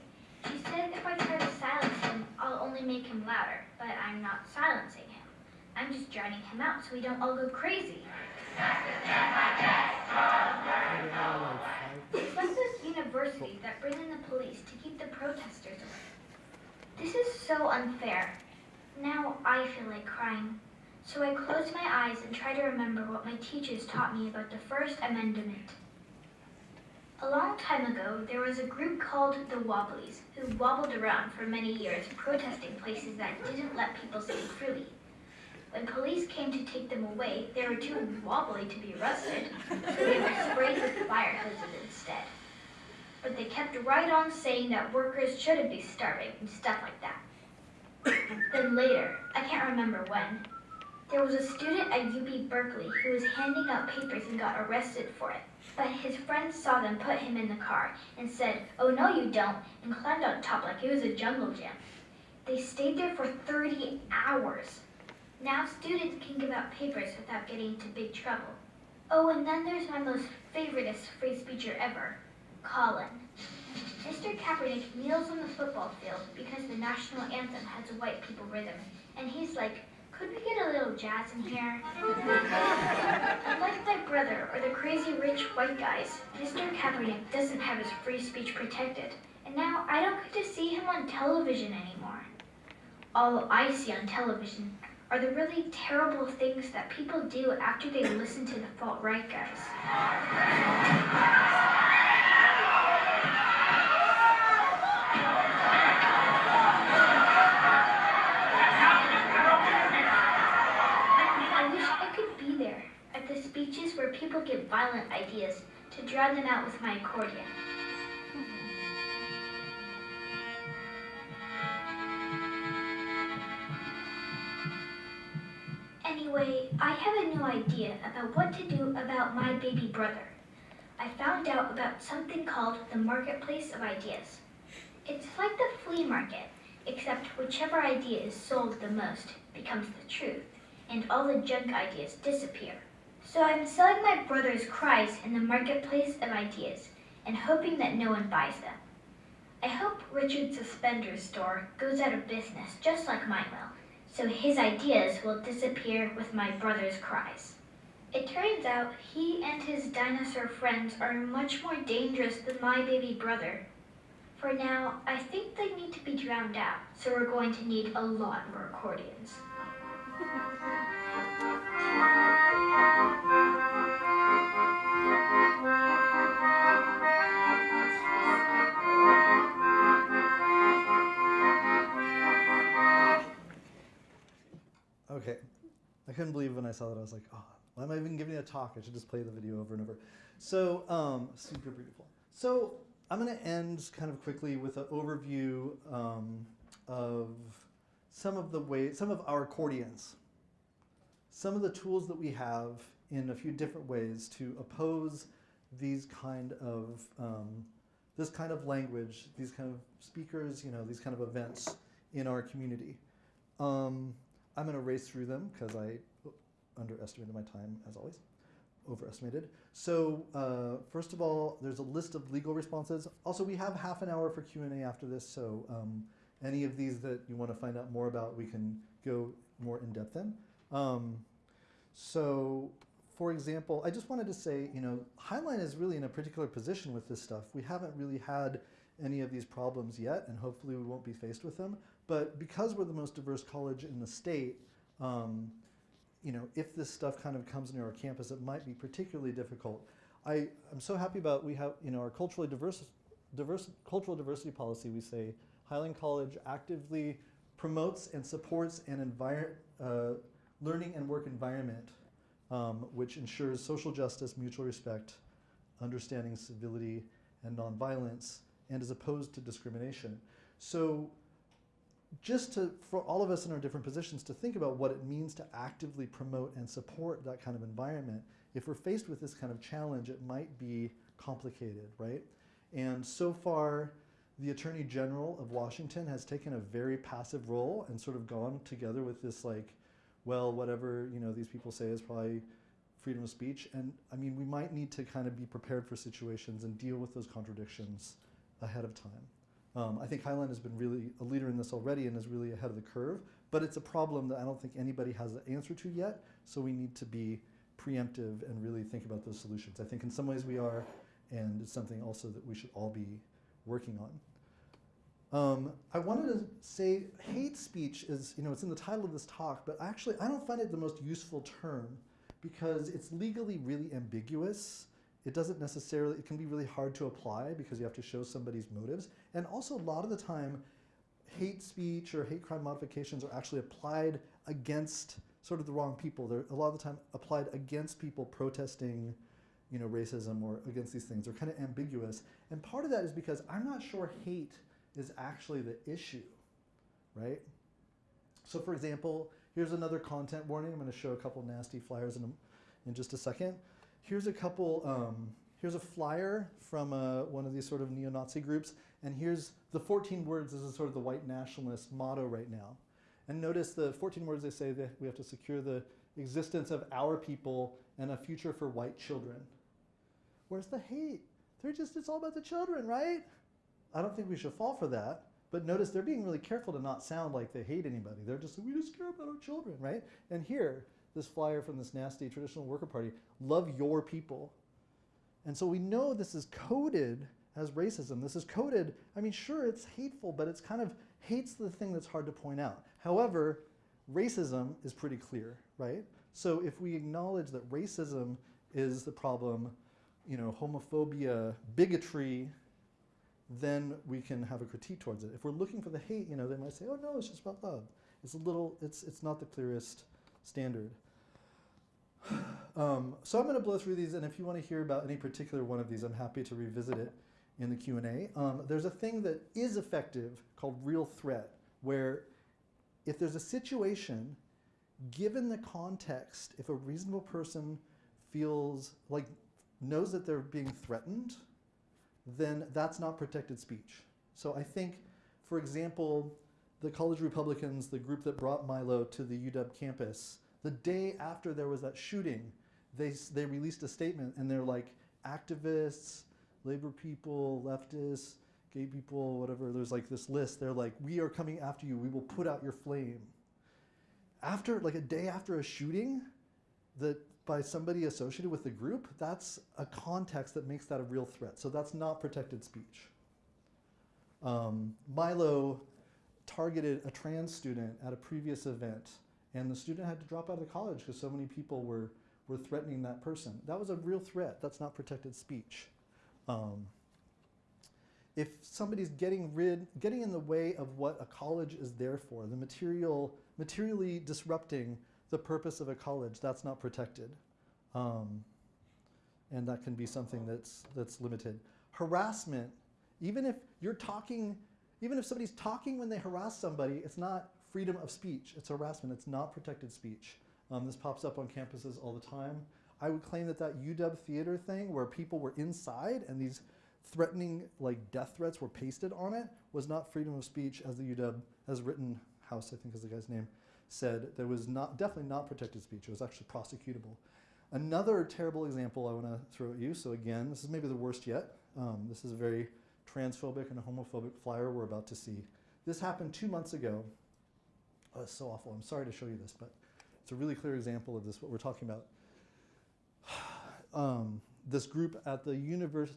Speaker 8: She said if I try to silence him, I'll only make him louder, but I'm not silencing him. I'm just drowning him out so we don't all go crazy. It's like this university that bring in the police to keep the protesters away. This is so unfair. Now I feel like crying. So I close my eyes and try to remember what my teachers taught me about the First Amendment. A long time ago, there was a group called the Wobblies who wobbled around for many years protesting places that didn't let people speak freely. When police came to take them away, they were too wobbly to be arrested, so they were sprayed with fire hoses instead. But they kept right on saying that workers shouldn't be starving and stuff like that. then later, I can't remember when, there was a student at UC Berkeley who was handing out papers and got arrested for it. But his friends saw them put him in the car and said, Oh no you don't, and climbed on top like it was a jungle gym. They stayed there for 30 hours. Now students can give out papers without getting into big trouble. Oh, and then there's my most favoriteest free speecher ever, Colin. Mr. Kaepernick kneels on the football field because the national anthem has a white people rhythm, and he's like, could we get a little jazz in here? Unlike my brother or the crazy rich white guys, Mr. Kaepernick doesn't have his free speech protected, and now I don't get to see him on television anymore. All I see on television are the really terrible things that people do after they listen to the alt-right guys. The speeches where people give violent ideas to drown them out with my accordion. Anyway, I have a new idea about what to do about my baby brother. I found out about something called the Marketplace of Ideas. It's like the flea market, except whichever idea is sold the most becomes the truth, and all the junk ideas disappear. So I'm selling my brother's cries in the Marketplace of Ideas, and hoping that no one buys them. I hope Richard's Suspenders store goes out of business just like mine will, so his ideas will disappear with my brother's cries. It turns out he and his dinosaur friends are much more dangerous than my baby brother. For now, I think they need to be drowned out, so we're going to need a lot more accordions.
Speaker 2: Okay. I couldn't believe when I saw that. I was like, oh, why am I even giving a talk? I should just play the video over and over. So, um, super beautiful. So, I'm going to end kind of quickly with an overview um, of some of the ways, some of our accordions, some of the tools that we have in a few different ways to oppose these kind of um, this kind of language, these kind of speakers, you know, these kind of events in our community. Um, I'm going to race through them because I underestimated my time, as always, overestimated. So uh, first of all, there's a list of legal responses. Also, we have half an hour for Q&A after this, so um, any of these that you want to find out more about, we can go more in depth in. Um, so for example, I just wanted to say, you know, Highline is really in a particular position with this stuff. We haven't really had any of these problems yet, and hopefully we won't be faced with them. But because we're the most diverse college in the state, um, you know, if this stuff kind of comes near our campus, it might be particularly difficult. I, I'm so happy about we have, you know, our culturally diverse, diverse, cultural diversity policy. We say Highline College actively promotes and supports an uh, learning and work environment um, which ensures social justice, mutual respect, understanding, civility, and nonviolence, and is opposed to discrimination. So just to, for all of us in our different positions to think about what it means to actively promote and support that kind of environment, if we're faced with this kind of challenge, it might be complicated, right? And so far, the Attorney General of Washington has taken a very passive role and sort of gone together with this like, well, whatever you know these people say is probably freedom of speech. And I mean, we might need to kind of be prepared for situations and deal with those contradictions ahead of time. Um, I think Highline has been really a leader in this already and is really ahead of the curve, but it's a problem that I don't think anybody has an answer to yet, so we need to be preemptive and really think about those solutions. I think in some ways we are, and it's something also that we should all be working on. Um, I wanted to say hate speech is, you know, it's in the title of this talk, but actually I don't find it the most useful term because it's legally really ambiguous. It doesn't necessarily, it can be really hard to apply because you have to show somebody's motives. And also a lot of the time, hate speech or hate crime modifications are actually applied against sort of the wrong people. They're a lot of the time applied against people protesting, you know, racism or against these things. They're kind of ambiguous. And part of that is because I'm not sure hate is actually the issue, right? So for example, here's another content warning. I'm going to show a couple nasty flyers in, a, in just a second. Here's a couple, um, here's a flyer from uh, one of these sort of neo-Nazi groups, and here's the 14 words. This is sort of the white nationalist motto right now. And notice the 14 words they say that we have to secure the existence of our people and a future for white children. Where's the hate? They're just, it's all about the children, right? I don't think we should fall for that. But notice they're being really careful to not sound like they hate anybody. They're just, we just care about our children, right? And here, this flyer from this nasty traditional worker party, love your people. And so we know this is coded as racism. This is coded, I mean, sure, it's hateful, but it's kind of, hate's the thing that's hard to point out. However, racism is pretty clear, right? So if we acknowledge that racism is the problem, you know, homophobia, bigotry, then we can have a critique towards it. If we're looking for the hate, you know, they might say, oh no, it's just about love. It's a little, it's, it's not the clearest standard. Um, so I'm going to blow through these, and if you want to hear about any particular one of these, I'm happy to revisit it in the Q&A. Um, there's a thing that is effective called real threat, where if there's a situation, given the context, if a reasonable person feels like, knows that they're being threatened, then that's not protected speech. So I think, for example, the College Republicans, the group that brought Milo to the UW campus, the day after there was that shooting, they, they released a statement and they're like, activists, labor people, leftists, gay people, whatever, there's like this list. They're like, we are coming after you. We will put out your flame. After, like a day after a shooting, that by somebody associated with the group, that's a context that makes that a real threat. So that's not protected speech. Um, Milo targeted a trans student at a previous event, and the student had to drop out of the college because so many people were, were threatening that person. That was a real threat. That's not protected speech. Um, if somebody's getting rid, getting in the way of what a college is there for, the material, materially disrupting the purpose of a college, that's not protected. Um, and that can be something that's, that's limited. Harassment, even if you're talking, even if somebody's talking when they harass somebody, it's not freedom of speech, it's harassment, it's not protected speech. Um, this pops up on campuses all the time. I would claim that that UW theater thing where people were inside and these threatening like death threats were pasted on it was not freedom of speech as the UW, as Rittenhouse, I think is the guy's name, said there was not definitely not protected speech. It was actually prosecutable. Another terrible example I want to throw at you. So again, this is maybe the worst yet. Um, this is a very transphobic and homophobic flyer we're about to see. This happened two months ago. Oh, so awful. I'm sorry to show you this, but it's a really clear example of this, what we're talking about. Um, this group at the,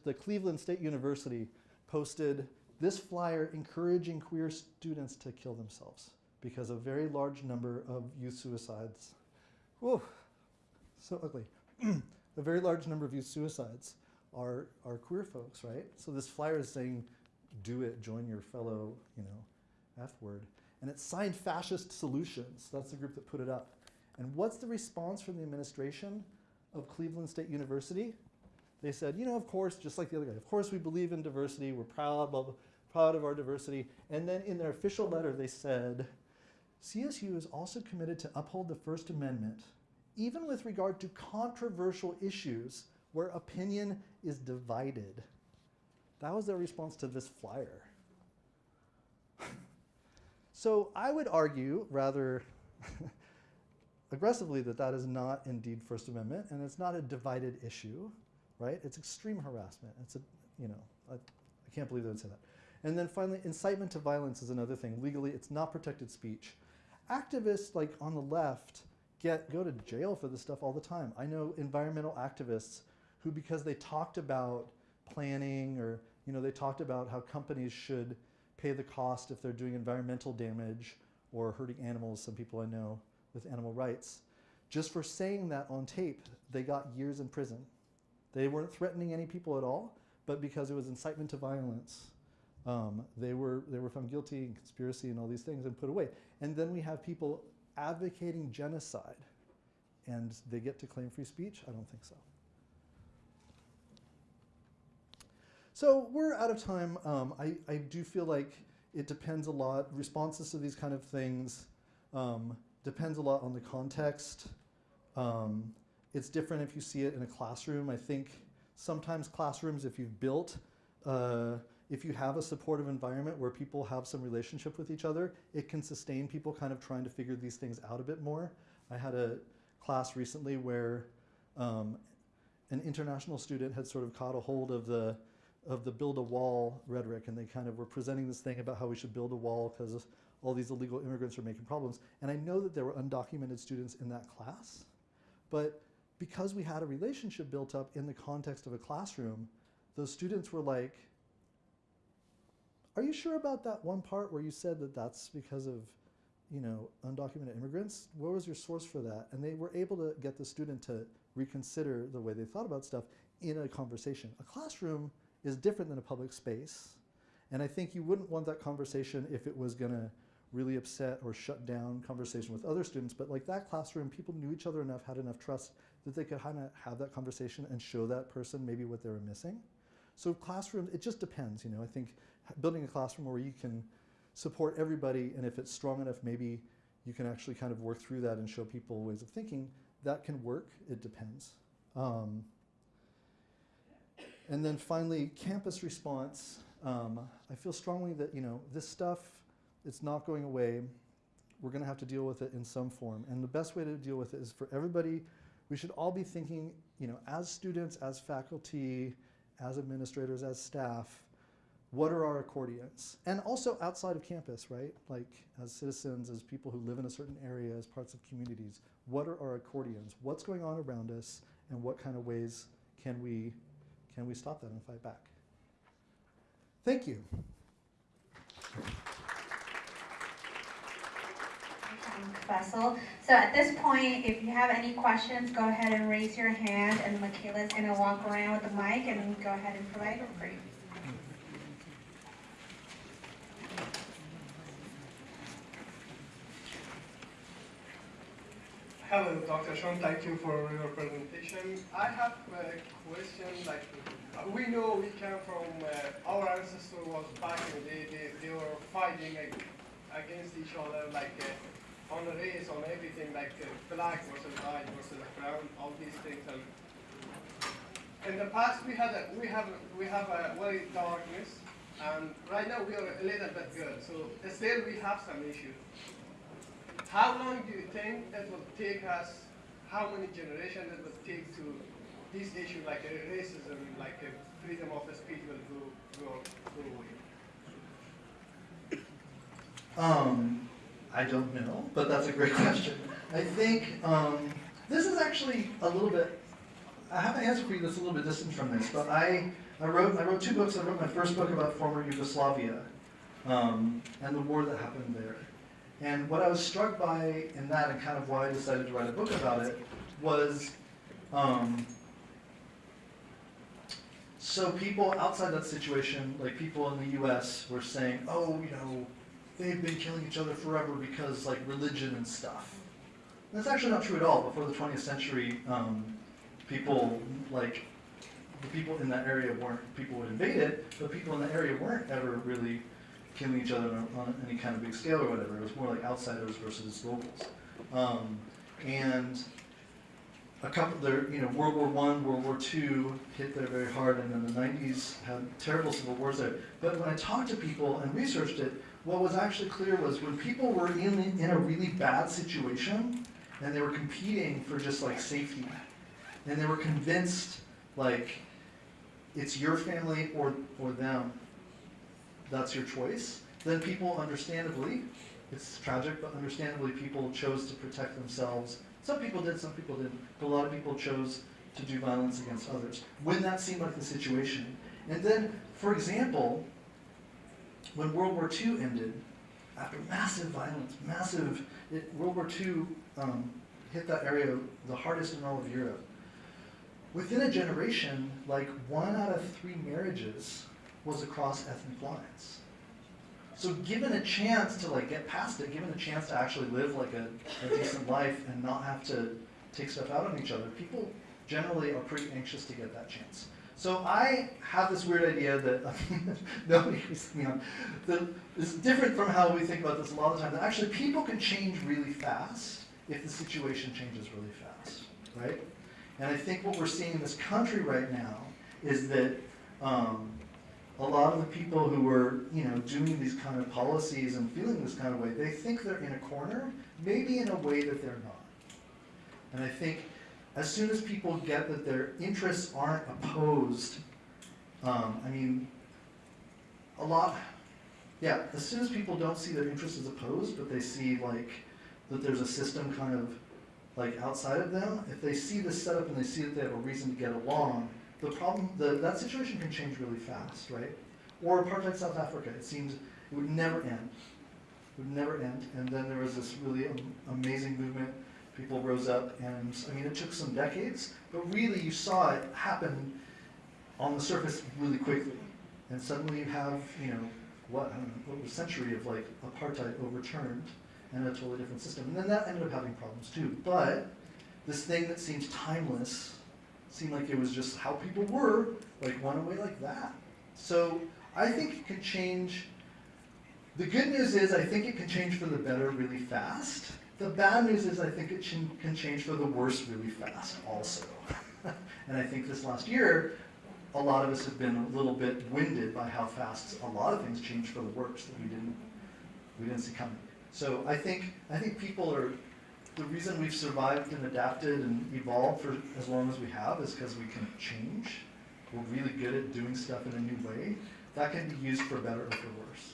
Speaker 2: the Cleveland State University posted this flyer encouraging queer students to kill themselves because a very large number of youth suicides. Whoa, so ugly. a very large number of youth suicides are, are queer folks, right? So this flyer is saying, do it, join your fellow, you know, F word. And it's signed Fascist Solutions. That's the group that put it up. And what's the response from the administration of Cleveland State University? They said, you know, of course, just like the other guy, of course we believe in diversity, we're proud, proud of our diversity. And then in their official letter, they said, CSU is also committed to uphold the First Amendment, even with regard to controversial issues where opinion is divided. That was their response to this flyer. So I would argue rather aggressively that that is not indeed First Amendment and it's not a divided issue, right? It's extreme harassment. It's a, you know, I, can't believe they would say that. And then finally, incitement to violence is another thing. Legally, it's not protected speech activists like on the left get go to jail for this stuff all the time. I know environmental activists who, because they talked about planning or you know they talked about how companies should pay the cost if they're doing environmental damage or hurting animals, some people I know with animal rights. Just for saying that on tape, they got years in prison. They weren't threatening any people at all, but because it was incitement to violence, um, they, were, they were found guilty in conspiracy and all these things and put away. And then we have people advocating genocide and they get to claim free speech? I don't think so. So we're out of time. Um, I, I do feel like it depends a lot. Responses to these kind of things um, depends a lot on the context. Um, it's different if you see it in a classroom. I think sometimes classrooms, if you've built, uh, if you have a supportive environment where people have some relationship with each other, it can sustain people kind of trying to figure these things out a bit more. I had a class recently where um, an international student had sort of caught a hold of the of the build a wall rhetoric and they kind of were presenting this thing about how we should build a wall because all these illegal immigrants are making problems. And I know that there were undocumented students in that class, but because we had a relationship built up in the context of a classroom, those students were like, are you sure about that one part where you said that that's because of you know, undocumented immigrants? What was your source for that? And they were able to get the student to reconsider the way they thought about stuff in a conversation. A classroom is different than a public space. And I think you wouldn't want that conversation if it was going to really upset or shut down conversation with other students. But like that classroom, people knew each other enough, had enough trust that they could kind of have that conversation and show that person maybe what they were missing. So classrooms, it just depends. You know, I think building a classroom where you can support everybody, and if it's strong enough, maybe you can actually kind of work through that and show people ways of thinking. That can work. It depends. Um, and then finally, campus response. Um, I feel strongly that you know this stuff, it's not going away. We're going to have to deal with it in some form, and the best way to deal with it is for everybody. We should all be thinking, you know, as students, as faculty, as administrators, as staff, what are our accordions? And also outside of campus, right? Like as citizens, as people who live in a certain area, as parts of communities, what are our accordions? What's going on around us and what kind of ways can we, can we stop that and fight back? Thank you.
Speaker 1: Vessel. So at this point, if you have any questions, go ahead and raise your hand and Michaela's gonna walk around with the mic and go ahead and provide it for you.
Speaker 9: Hello, Dr. Sean. Thank you for your presentation. I have a question. Like, uh, we know we came from uh, our ancestor was back day. They, they were fighting ag- against each other, like uh, on the race, on everything, like uh, black versus white versus brown, all these things. And in the past, we had a, we have we have a very darkness, and right now we are a little bit good. So still we have some issues. How long do you think it will take us, how many generations it will take to this issue like racism, like freedom of speech will go, go, go away?
Speaker 2: Um, I don't know, but that's a great question. I think um, this is actually a little bit. I have an answer for you that's a little bit distant from this, but I, I wrote I wrote two books. I wrote my first book about former Yugoslavia um, and the war that happened there. And what I was struck by in that, and kind of why I decided to write a book about it, was um, so people outside that situation, like people in the U.S., were saying, "Oh, you know, they've been killing each other forever because like religion and stuff." That's actually not true at all. Before the 20th century, um, people like the people in that area weren't people would invade it, but people in the area weren't ever really killing each other on, any kind of big scale or whatever. It was more like outsiders versus locals. Um, and a couple there, you know, World War One, World War Two hit there very hard, and then the '90s had terrible civil wars there. But when I talked to people and researched it, what was actually clear was when people were in in a really bad situation, and they were competing for just like safety, and they were convinced like it's your family or or them, that's your choice, then people understandably, it's tragic, but understandably people chose to protect themselves. Some people did, some people didn't, but a lot of people chose to do violence against others when that seemed like the situation. And then, for example, when World War II ended, after massive violence, massive, it, World War II um, hit that area the hardest in all of Europe. Within a generation, like one out of three marriages was across ethnic lines. So given a chance to like get past it, given a chance to actually live like a, a decent life and not have to take stuff out on each other, people generally are pretty anxious to get that chance. So I have this weird idea that nobody agrees me on. That is different from how we think about this a lot of the time. That actually people can change really fast if the situation changes really fast, right? And I think what we're seeing in this country right now is that um, a lot of the people who are, you know, doing these kind of policies and feeling this kind of way, they think they're in a corner, maybe in a way that they're not. And I think as soon as people get that their interests aren't opposed, um, I mean, a lot, yeah, as soon as people don't see their interests as opposed, but they see like that there's a system kind of like outside of them, if they see this setup and they see that they have a reason to get along, the problem, the, that situation can change really fast, right? Or apartheid South Africa, it seems it would never end. It would never end. And then there was this really am- amazing movement. People rose up, and I mean, it took some decades, but really you saw it happen on the surface really quickly. And suddenly you have, you know, what, I don't know, what was a century of like apartheid overturned and a totally different system. And then that ended up having problems too. But this thing that seems timeless seemed like it was just how people were, like went away like that. So I think it can change. The good news is I think it can change for the better really fast. The bad news is I think it can change for the worse really fast also. and I think this last year, a lot of us have been a little bit winded by how fast a lot of things changed for the worse that we didn't we didn't see coming. So I think I think people are the reason we've survived and adapted and evolved for as long as we have is because we can change. We're really good at doing stuff in a new way. That can be used for better or for worse.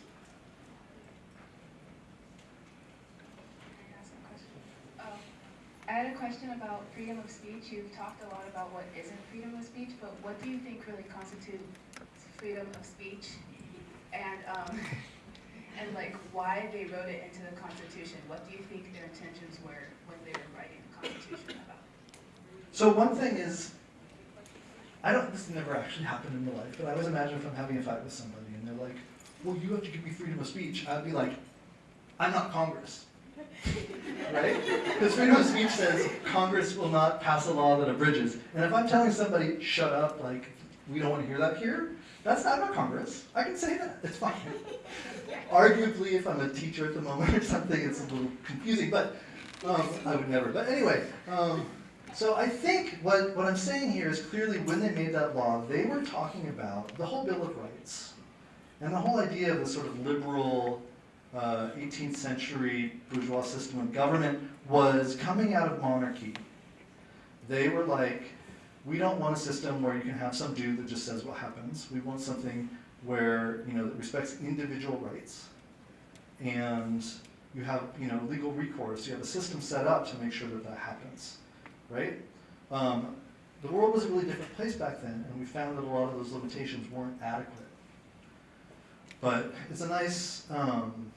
Speaker 10: I had a question about freedom of speech. You've talked a lot about what isn't freedom of speech, but what do you think really constitutes freedom of speech? And um, and like why they wrote it into the Constitution? What do you think their intentions were when they were writing the Constitution about?
Speaker 2: So one thing is, I don't, this never actually happened in real life, but I always imagine if I'm having a fight with somebody and they're like, well, you have to give me freedom of speech, I'd be like, I'm not Congress. right? Because freedom of speech says Congress will not pass a law that abridges. And if I'm telling somebody, shut up, like, we don't want to hear that here, that's not, I'm Congress. I can say that. It's fine. Arguably, if I'm a teacher at the moment or something, it's a little confusing, but um, I would never. But anyway, um, so I think what, what I'm saying here is clearly when they made that law, they were talking about the whole Bill of Rights and the whole idea of the sort of liberal uh, 18th century bourgeois system of government was coming out of monarchy. They were like, we don't want a system where you can have some dude that just says what happens. We want something where you know that respects individual rights, and you have you know legal recourse. You have a system set up to make sure that that happens, right? Um, the world was a really different place back then, and we found that a lot of those limitations weren't adequate. But it's a nice, um,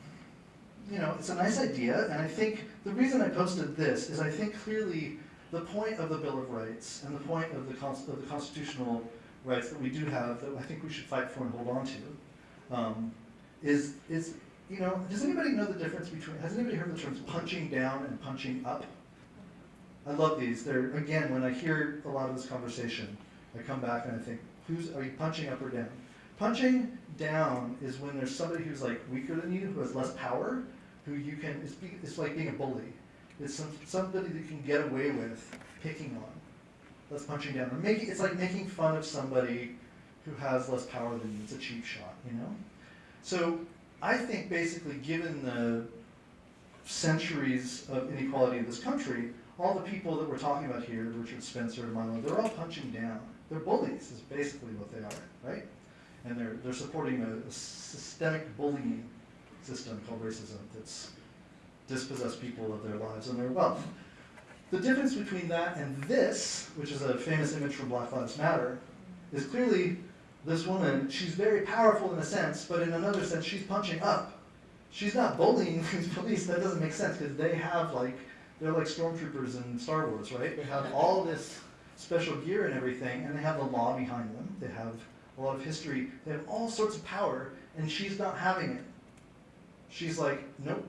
Speaker 2: you know, it's a nice idea, and I think the reason I posted this is I think clearly the point of the Bill of Rights and the point of the, of the constitutional rights that we do have that I think we should fight for and hold on to um, is, is, you know, does anybody know the difference between, has anybody heard the terms punching down and punching up? I love these. They're, again, when I hear a lot of this conversation, I come back and I think, who's, are you punching up or down? Punching down is when there's somebody who's like weaker than you, who has less power, who you can, it's, be, it's like being a bully. It's some, somebody that you can get away with picking on. That's punching down. Or it's like making fun of somebody who has less power than you. It's a cheap shot, you know? So I think basically given the centuries of inequality in this country, all the people that we're talking about here, Richard Spencer, Milo, they're all punching down. They're bullies is basically what they are, right? And they're, they're supporting a, a systemic bullying system called racism that's dispossessed people of their lives and their wealth. The difference between that and this, which is a famous image from Black Lives Matter, is clearly this woman, she's very powerful in a sense, but in another sense, she's punching up. She's not bullying these police. That doesn't make sense because they have like they're like stormtroopers in Star Wars, right? They have all this special gear and everything, and they have the law behind them. They have a lot of history. They have all sorts of power, and she's not having it. She's like, nope,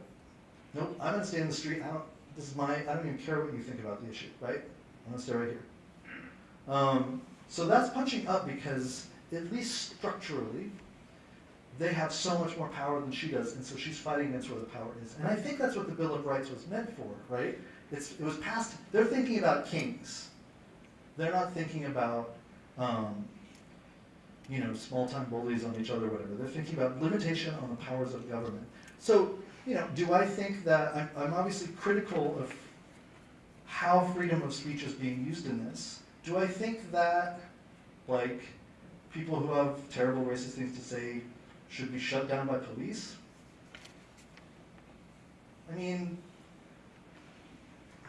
Speaker 2: nope. I'm gonna stay in the street. I don't. This is my. I don't even care what you think about the issue, right? I'm gonna stay right here. Um, so that's punching up because at least structurally, they have so much more power than she does, and so she's fighting against where the power is. And I think that's what the Bill of Rights was meant for, right? It's, it was passed, they're thinking about kings. They're not thinking about, um, you know, small-time bullies on each other, whatever. They're thinking about limitation on the powers of government. So, you know, do I think that, I'm, I'm obviously critical of how freedom of speech is being used in this. Do I think that, like, people who have terrible racist things to say should be shut down by police? I mean,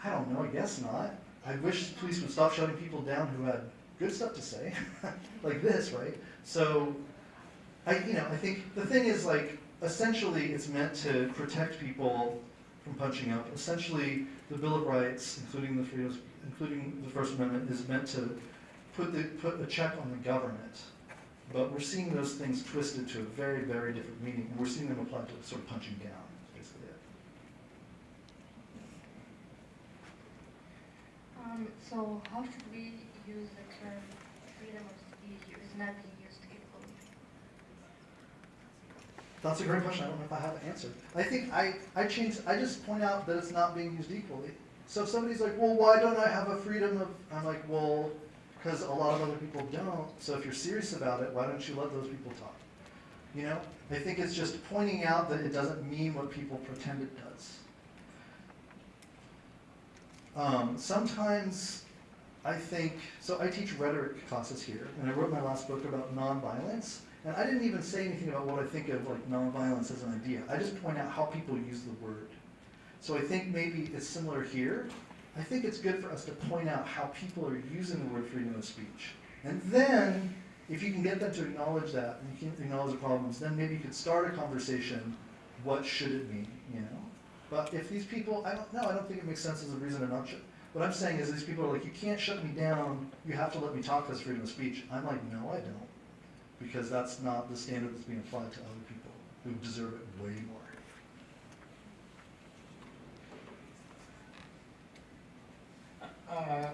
Speaker 2: I don't know, I guess not. I wish the police would stop shutting people down who had good stuff to say, like this, right? So, I, you know, I think the thing is like, essentially it's meant to protect people from punching up. Essentially, the Bill of Rights, including the freedoms, including the First Amendment, is meant to put the, put a check on the government. But we're seeing those things twisted to a very, very different meaning, and we're seeing them applied to sort of punching down, is basically it.
Speaker 11: Um, so how should we use the term freedom of speech if it's not being used equally?
Speaker 2: That's a great question, I don't know if I have an answer. I think I, I change, I just point out that it's not being used equally. So if somebody's like, well, why don't I have a freedom of, I'm like, well, because a lot of other people don't, so if you're serious about it, why don't you let those people talk? You know, I think it's just pointing out that it doesn't mean what people pretend it does. Um, sometimes I think, so I teach rhetoric classes here, and I wrote my last book about nonviolence, and I didn't even say anything about what I think of like nonviolence as an idea. I just point out how people use the word. So I think maybe it's similar here. I think it's good for us to point out how people are using the word freedom of speech. And then, if you can get them to acknowledge that, and you can acknowledge the problems, then maybe you could start a conversation, what should it mean, you know? But if these people, I don't know, I don't think it makes sense as a reason to not shut. What I'm saying is these people are like, you can't shut me down, you have to let me talk as freedom of speech. I'm like, no, I don't. Because that's not the standard that's being applied to other people who deserve it way more.
Speaker 12: Uh,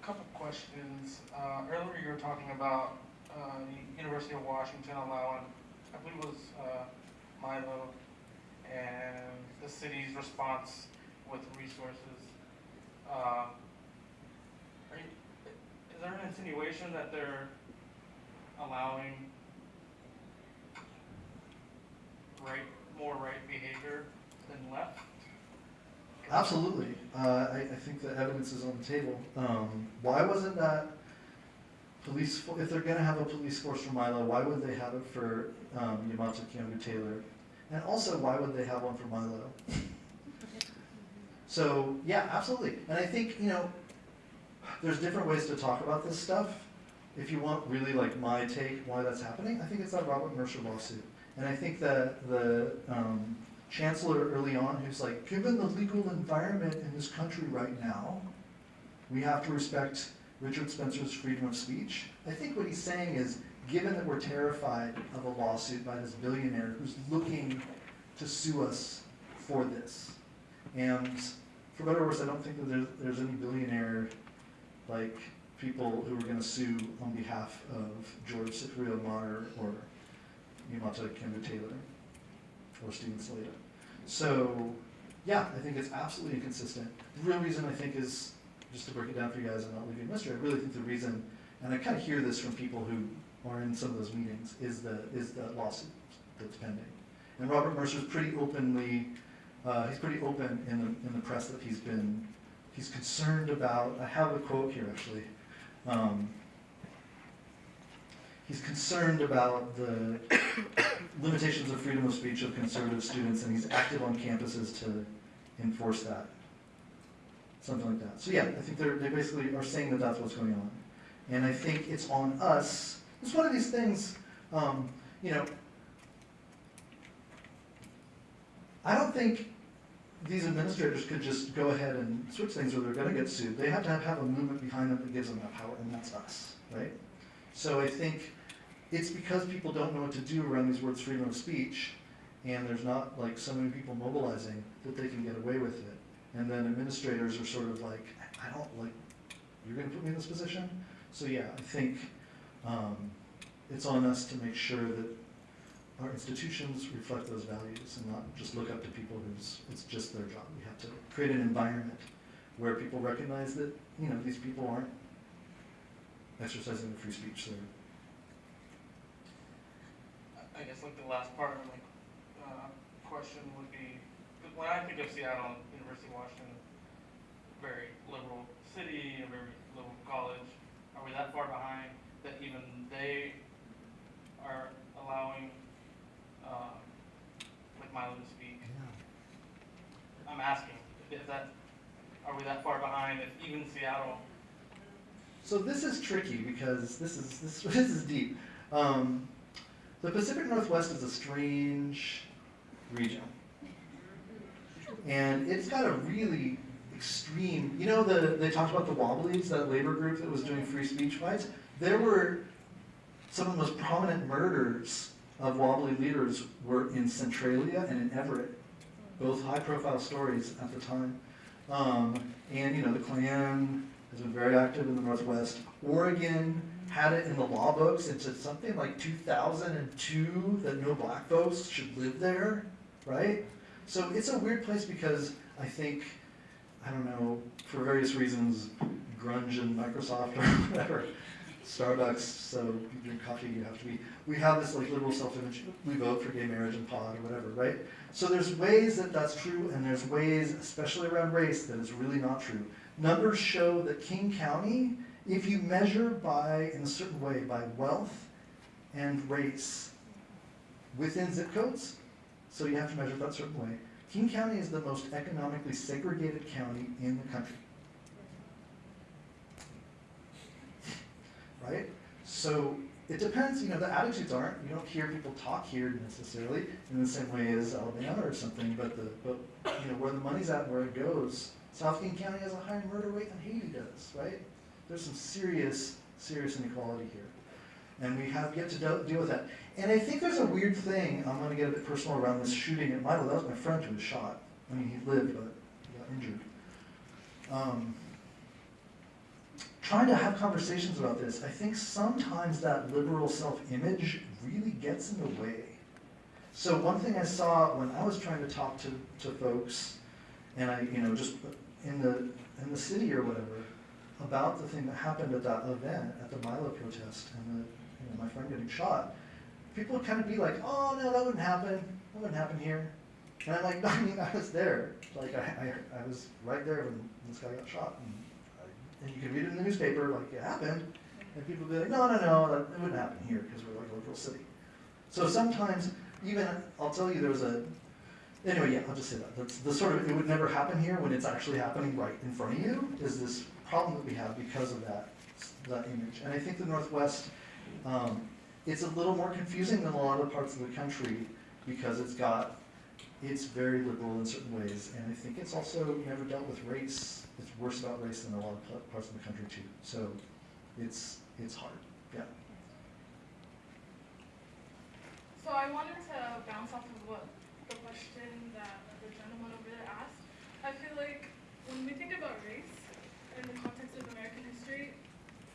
Speaker 12: couple questions. Uh, earlier you were talking about uh, University of Washington allowing, I believe it was uh, Milo, and the city's response with resources. Are you, is there an insinuation that they're allowing right, more right behavior than left?
Speaker 2: Absolutely. Uh, I, I think the evidence is on the table. Um, why wasn't that police, fo- if they're gonna have a police force for Milo, why would they have it for, um, Yamahtta Kiyomi Taylor? And also, why would they have one for Milo? So, yeah, absolutely. And I think, you know, there's different ways to talk about this stuff. If you want really like my take why that's happening, I think it's that Robert Mercer lawsuit. And I think that the, um, chancellor early on who's like, given the legal environment in this country right now, we have to respect Richard Spencer's freedom of speech. I think what he's saying is, given that we're terrified of a lawsuit by this billionaire who's looking to sue us for this, and for better or worse, I don't think that there's, there's any billionaire, like, people who are gonna sue on behalf of George Ciccariello-Maher or Yamahtta Kemba Taylor or Steven Salaita. So, yeah, I think it's absolutely inconsistent. The real reason I think is, just to break it down for you guys and not leave you a mystery, I really think the reason, and I kind of hear this from people who are in some of those meetings, is the, is the lawsuit that's pending. And Robert Mercer's pretty openly, uh, he's pretty open in the, in the press that he's been, he's concerned about, I have a quote here actually. Um, he's concerned about the limitations of freedom of speech of conservative students, and he's active on campuses to enforce that. Something like that. So yeah, I think they're, they basically are saying that that's what's going on. And I think it's on us, it's one of these things, um, you know, I don't think these administrators could just go ahead and switch things or they're gonna get sued. They have to have, have a movement behind them that gives them that power, and that's us, right? So I think it's because people don't know what to do around these words freedom of speech, and there's not like so many people mobilizing that they can get away with it. And then administrators are sort of like, I don't like, you're gonna put me in this position? So yeah, I think, um, it's on us to make sure that our institutions reflect those values and not just look up to people who's, it's just their job. We have to create an environment where people recognize that, you know, these people aren't exercising their free speech, they're
Speaker 12: I guess like the last part of my uh, question would be, when I think of Seattle, University of Washington, very liberal city, a very liberal college, are we that far behind that even they are allowing, uh, like Milo to speak? I'm asking, is that, are we that far behind that even Seattle
Speaker 2: So this is tricky because this is this, this is deep. Um, the Pacific Northwest is a strange region, and it's got a really extreme. You know, the they talked about the Wobblies, that labor group that was doing free speech fights. There were some of the most prominent murders of Wobbly leaders were in Centralia and in Everett, both high-profile stories at the time. Um, and you know, the Klan has been very active in the Northwest. Oregon had it in the law books into something like 2002 that no black folks should live there, right? So it's a weird place because I think, I don't know, for various reasons, grunge and Microsoft or whatever, Starbucks, so you drink coffee, you have to be, we have this like liberal self-image, we vote for gay marriage and pod or whatever, right? So there's ways that that's true, and there's ways, especially around race, that is really not true. Numbers show that King County, if you measure by, in a certain way, by wealth and race within zip codes, so you have to measure that certain way, King County is the most economically segregated county in the country. Right? So it depends, you know, the attitudes aren't, you don't hear people talk here necessarily in the same way as Alabama or something, but the, but, you know, where the money's at, where it goes, South King County has a higher murder rate than Haiti does, right? There's some serious, serious inequality here. And we have yet to deal with that. And I think there's a weird thing, I'm gonna get a bit personal around this shooting at Milo, that was my friend who was shot. I mean, he lived, but he got injured. Um, trying to have conversations about this, I think sometimes that liberal self-image really gets in the way. So one thing I saw when I was trying to talk to, to folks, and I, you know, just in the, in the city or whatever, about the thing that happened at that event, at the Milo protest, and the, you know, my friend getting shot, people would kind of be like, oh, no, that wouldn't happen, that wouldn't happen here. And I'm like, I mean, I was there, like, I, I, I was right there when this guy got shot, and, and you can read it in the newspaper, like, it happened, and people would be like, no, no, no, that, it wouldn't happen here, because we're like a liberal city. So sometimes, even, I'll tell you, there was a, anyway, yeah, I'll just say that, that's the sort of, it would never happen here when it's actually happening right in front of you, is this problem that we have because of that, that image. And I think the Northwest, um, it's a little more confusing than a lot of parts of the country because it's got, it's very liberal in certain ways. And I think it's also never dealt with race. It's worse about race than a lot of parts of the country too. So it's, it's hard, yeah.
Speaker 13: So I wanted to bounce off of what question that the gentleman over there asked. I feel like when we think about race in the context of American history,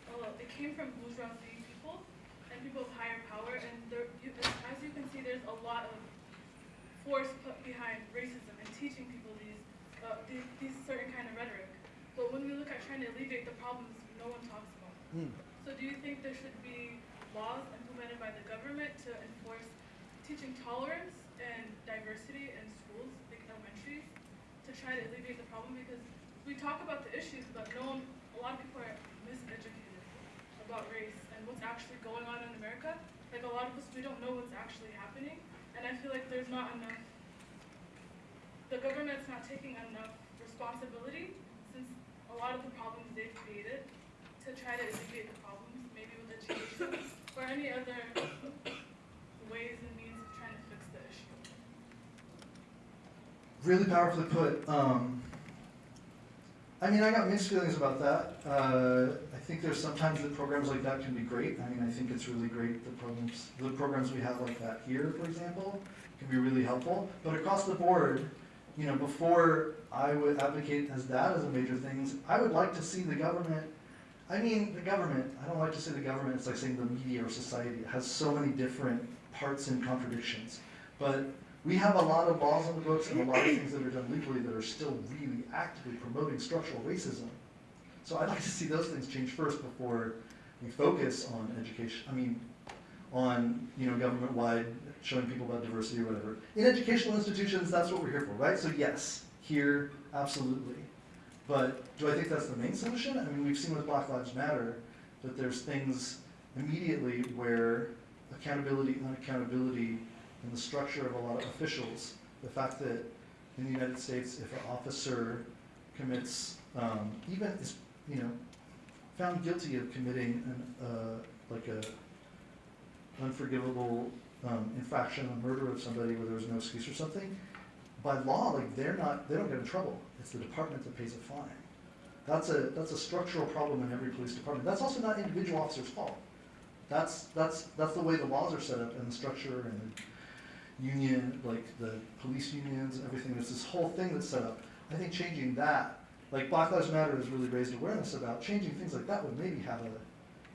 Speaker 13: well, it came from bourgeoisie people and people of higher power, and there, you, as you can see, there's a lot of force put behind racism and teaching people these, uh, these, these certain kind of rhetoric. But when we look at trying to alleviate the problems, no one talks about.
Speaker 2: Hmm.
Speaker 13: So do you think there should be laws implemented by the government to enforce teaching tolerance and schools, like elementary, to try to alleviate the problem? Because we talk about the issues, but no one, a lot of people are miseducated about race and what's actually going on in America. Like a lot of us, we don't know what's actually happening, and I feel like there's not enough. The government's not taking enough responsibility since a lot of the problems they've created to try to alleviate the problems, maybe with education or any other ways and means of trying to fix the issue?
Speaker 2: Really powerfully put. Um, I mean, I got mixed feelings about that. Uh, I think there's sometimes that programs like that can be great. I mean, I think it's really great the programs, the programs we have like that here, for example, can be really helpful. But across the board, you know, before I would advocate as that as a major thing, I would like to see the government. I mean, the government. I don't like to say the government. It's like saying the media or society. It has so many different parts and contradictions. But we have a lot of laws on the books and a lot of things that are done legally that are still really actively promoting structural racism. So I'd like to see those things change first before we focus on education. I mean, on you know government-wide showing people about diversity or whatever. In educational institutions, that's what we're here for, right? So yes, here, absolutely. But do I think that's the main solution? I mean, we've seen with Black Lives Matter that there's things immediately where accountability, and unaccountability, and the structure of a lot of officials, the fact that in the United States, if an officer commits, um, even is, you know, found guilty of committing an, uh, like a unforgivable um, infraction, a murder of somebody where there was no excuse or something, by law, like they're not, they don't get in trouble. It's the department that pays a fine. That's a that's a structural problem in every police department. That's also not individual officer's fault. That's that's that's the way the laws are set up and the structure and the union, like the police unions, everything. There's this whole thing that's set up. I think changing that, like Black Lives Matter has really raised awareness about changing things like that would maybe have a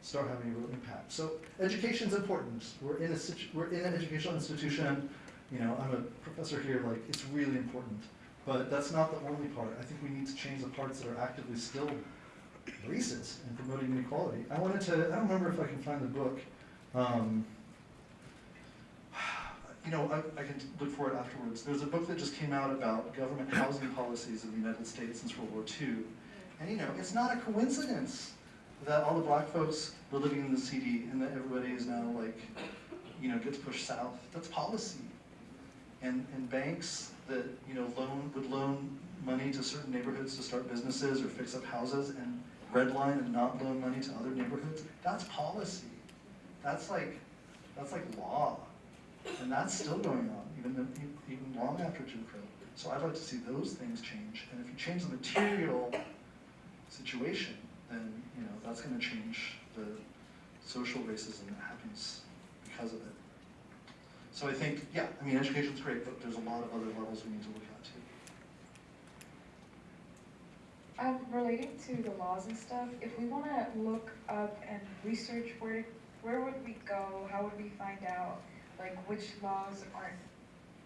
Speaker 2: start having a real impact. So education's important. We're in a we're in an educational institution. You know, I'm a professor here. Like it's really important. But that's not the only part. I think we need to change the parts that are actively still racist and promoting inequality. I wanted to. I don't remember if I can find the book. Um, you know, I, I can look for it afterwards. There's a book that just came out about government housing policies of the United States since World War II. And you know, it's not a coincidence that all the black folks were living in the city and that everybody is now like, you know, gets pushed south. That's policy. And, and banks that, you know, loan, would loan money to certain neighborhoods to start businesses or fix up houses and redline and not loan money to other neighborhoods, that's policy. That's like, that's like law. And that's still going on, even, even long after Jim Crow. So I'd like to see those things change. And if you change the material situation, then, you know, that's gonna change the social racism that happens because of it. So I think, yeah, I mean, education's great, but there's a lot of other levels we need to look at too.
Speaker 14: Um, relating to the laws and stuff, if we want to look up and research where where would we go? How would we find out like which laws aren't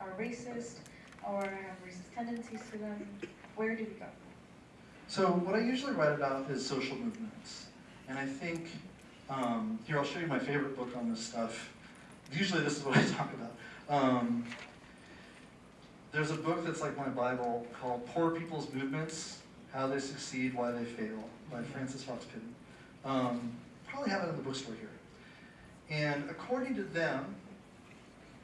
Speaker 14: are racist or have racist tendencies to them? Where do we go?
Speaker 2: So what I usually write about is social movements. And I think, um, here I'll show you my favorite book on this stuff. Usually this is what I talk about. Um, there's a book that's like my Bible called Poor People's Movements, How They Succeed, Why They Fail by Frances Fox Piven. Um, probably have it in the bookstore here. And according to them,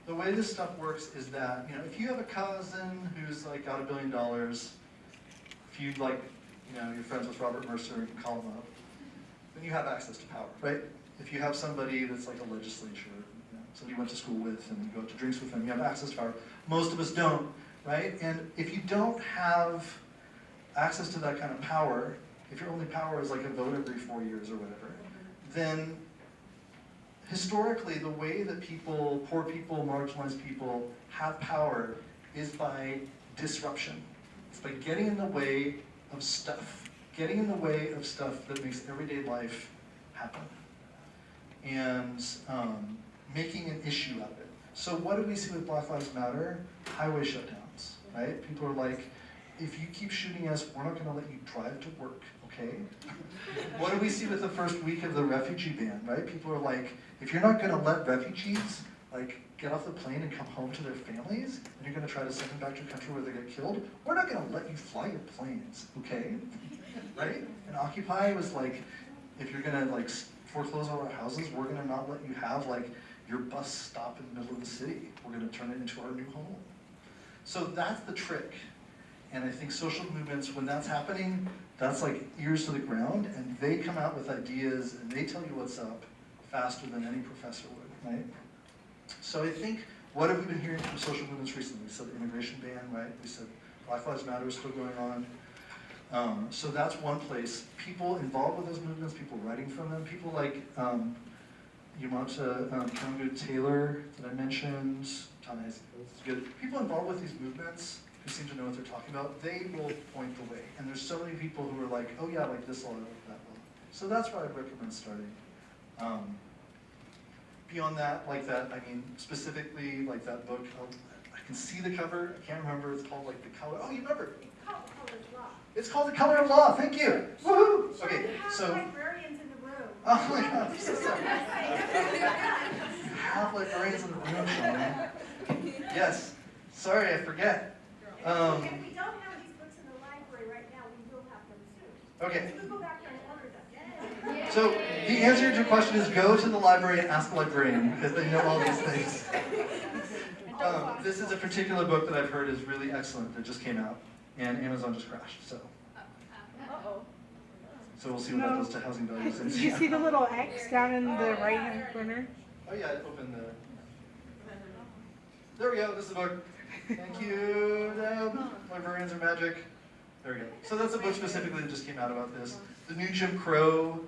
Speaker 2: the way this stuff works is that, you know, if you have a cousin who's like got a billion dollars, if you like, you know, you're friends with Robert Mercer, and you can call him up, then you have access to power, right? If you have somebody that's like a legislature, you know, somebody you went to school with and you go to drinks with them, you have access to power. Most of us don't, right? And if you don't have access to that kind of power, if your only power is like a vote every four years or whatever, then historically the way that people, poor people, marginalized people have power is by disruption. It's by getting in the way of stuff, getting in the way of stuff that makes everyday life happen, and um, making an issue out of it. So what do we see with Black Lives Matter? Highway shutdowns, right? People are like, if you keep shooting us, we're not going to let you drive to work, okay? what do we see with the first week of the refugee ban, right? People are like, if you're not going to let refugees like get off the plane and come home to their families, and you're going to try to send them back to a country where they get killed, we're not going to let you fly your planes, okay? right? And Occupy was like, if you're going to like foreclose all our houses, we're going to not let you have like your bus stop in the middle of the city. We're going to turn it into our new home. So that's the trick. And I think social movements, when that's happening, that's like ears to the ground, and they come out with ideas, and they tell you what's up faster than any professor would, right? So I think, what have we been hearing from social movements recently? We said the immigration ban, right? We said Black Lives Matter is still going on. Um, so that's one place. People involved with those movements, people writing from them, people like um, Yamahtta um, Taylor that I mentioned, good. People involved with these movements who seem to know what they're talking about, they will point the way. And there's so many people who are like, oh yeah, like this law, like that law. So that's where I'd recommend starting. Um, beyond that, like that, I mean, specifically, like that book, oh, I can see the cover, I can't remember, it's called like The Color, oh, you remember? It's called The Color of Law, It's called The Color of Law, thank you. Woohoo! Okay, so.
Speaker 1: librarians in the room.
Speaker 2: Oh my God, I'm so sorry. Have librarians in the room, Yes, sorry, I forget. Um,
Speaker 1: If we don't have these books in the library right now, we will have them soon.
Speaker 2: okay,
Speaker 1: So we go back there and order them.
Speaker 2: so the answer to your question is go to the library and ask the librarian, because they know all these things. Um, this is a particular book that I've heard is really excellent that just came out, and Amazon just crashed, so.
Speaker 13: Uh-oh.
Speaker 2: So we'll see what that does to housing values. in
Speaker 15: Did you see the little X down in the right hand corner?
Speaker 2: Oh yeah, it opened the. There we go. This is the book. Thank you. Um, librarians are magic. There we go. So that's a book specifically that just came out about this. The New Jim Crow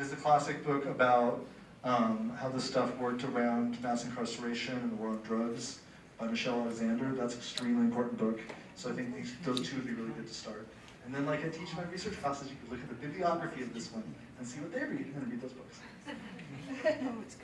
Speaker 2: is the classic book about um, how this stuff worked around mass incarceration and the war on drugs by Michelle Alexander. That's an extremely important book. So I think these, those two would be really good to start. And then, like I teach my research classes, you could look at the bibliography of this one and see what they read and read those books.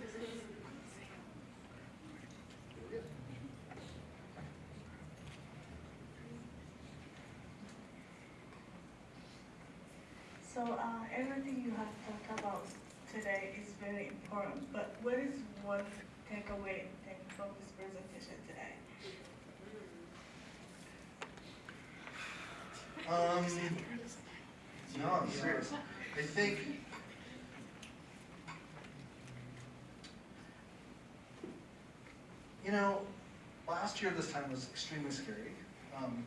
Speaker 16: So uh, everything you have talked about today is very important, but what is one takeaway thing from this presentation today?
Speaker 2: Um, no, I'm serious. I think. You know, last year this time was extremely scary. Um,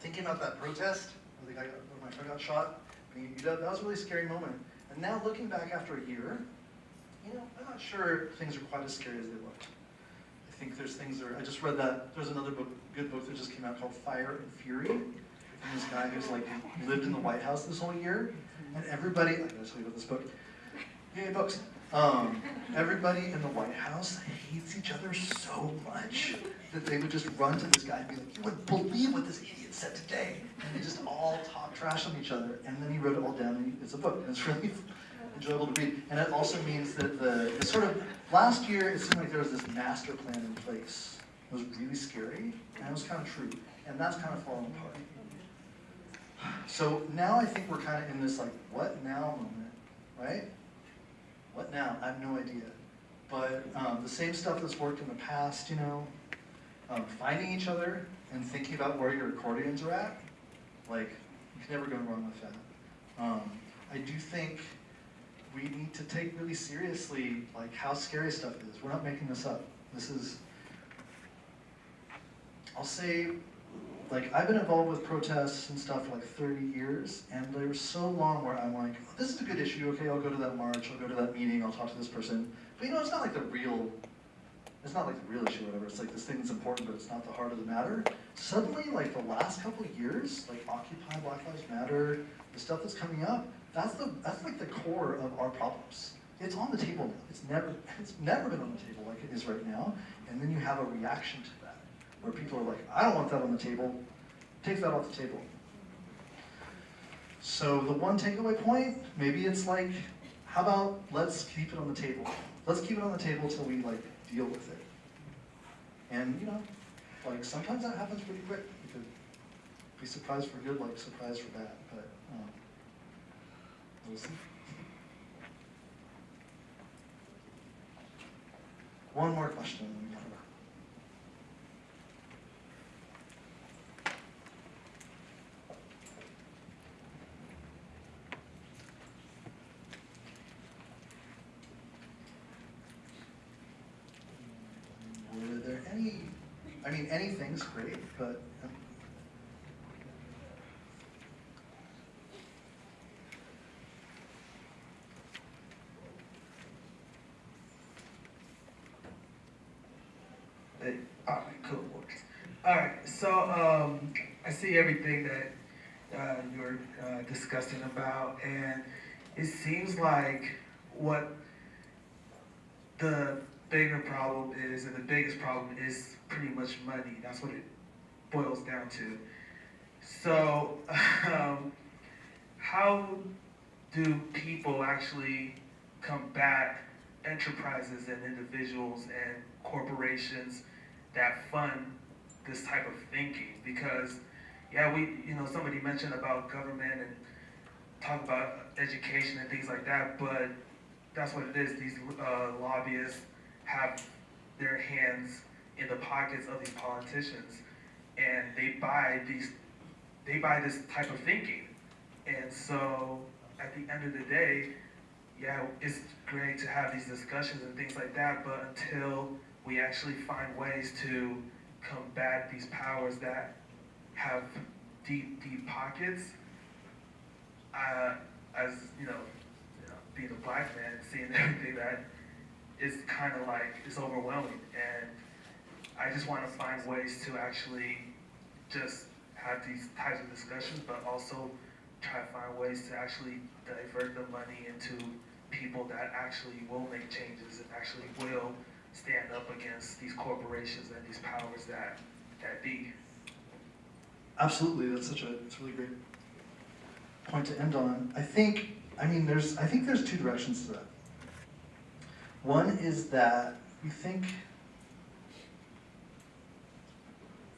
Speaker 2: thinking about that protest, the guy, got- where my friend got shot, I mean, that was a really scary moment. And now looking back after a year, you know, I'm not sure things are quite as scary as they looked. I think there's things that are, I just read that, there's another book, good book that just came out called Fire and Fury. From this guy who's like lived in the White House this whole year. And everybody, I gotta tell you about this book. Yay, books. Um, everybody in the White House hates each other so much that they would just run to this guy and be like, you wouldn't believe what this idiot said today. And they just all talk trash on each other. And then he wrote it all down and it's a book. And it's really enjoyable to read. And it also means that the, the sort of, last year it seemed like there was this master plan in place. It was really scary and it was kind of true. And that's kind of falling apart. So now I think we're kind of in this like, what now moment, right? What now? I have no idea. But um, the same stuff that's worked in the past, you know, um, finding each other and thinking about where your accordions are at, like, you can never go wrong with that. Um, I do think we need to take really seriously, like, how scary stuff is. We're not making this up. This is, I'll say, like, I've been involved with protests and stuff for like 30 years, and there was so long where I'm like, oh, this is a good issue, okay, I'll go to that march, I'll go to that meeting, I'll talk to this person. But you know, it's not like the real, it's not like the real issue or whatever, it's like this thing that's important, but it's not the heart of the matter. Suddenly, like the last couple years, like Occupy, Black Lives Matter, the stuff that's coming up, that's the, that's like the core of our problems. It's on the table now. It's never, it's never been on the table like it is right now. And then you have a reaction to that, where people are like, I don't want that on the table. Take that off the table. So the one takeaway point, maybe it's like, how about let's keep it on the table. Let's keep it on the table till we like deal with it. And you know, like sometimes that happens pretty quick. You could be surprised for good, like surprised for bad. But um, we'll see. One more question. mean, anything's great, but um,
Speaker 17: All right, cool. All right, so um, I see everything that uh, you're uh, discussing about, and it seems like what the bigger problem is, and the biggest problem is pretty much money. That's what it boils down to. So, um, how do people actually combat enterprises and individuals and corporations that fund this type of thinking? Because, yeah, we, you know, somebody mentioned about government and talk about education and things like that, but that's what it is. These uh, lobbyists have their hands in the pockets of these politicians, and they buy these, they buy this type of thinking. And so, at the end of the day, yeah, it's great to have these discussions and things like that, but until we actually find ways to combat these powers that have deep, deep pockets, uh, as you know, you know, being a black man seeing everything that is kind of like it's overwhelming, and I just want to find ways to actually just have these types of discussions, but also try to find ways to actually divert the money into people that actually will make changes and actually will stand up against these corporations and these powers that that be.
Speaker 2: Absolutely, that's such a, a really great point to end on. I think, I mean, there's, I think there's two directions to that. One is that we think,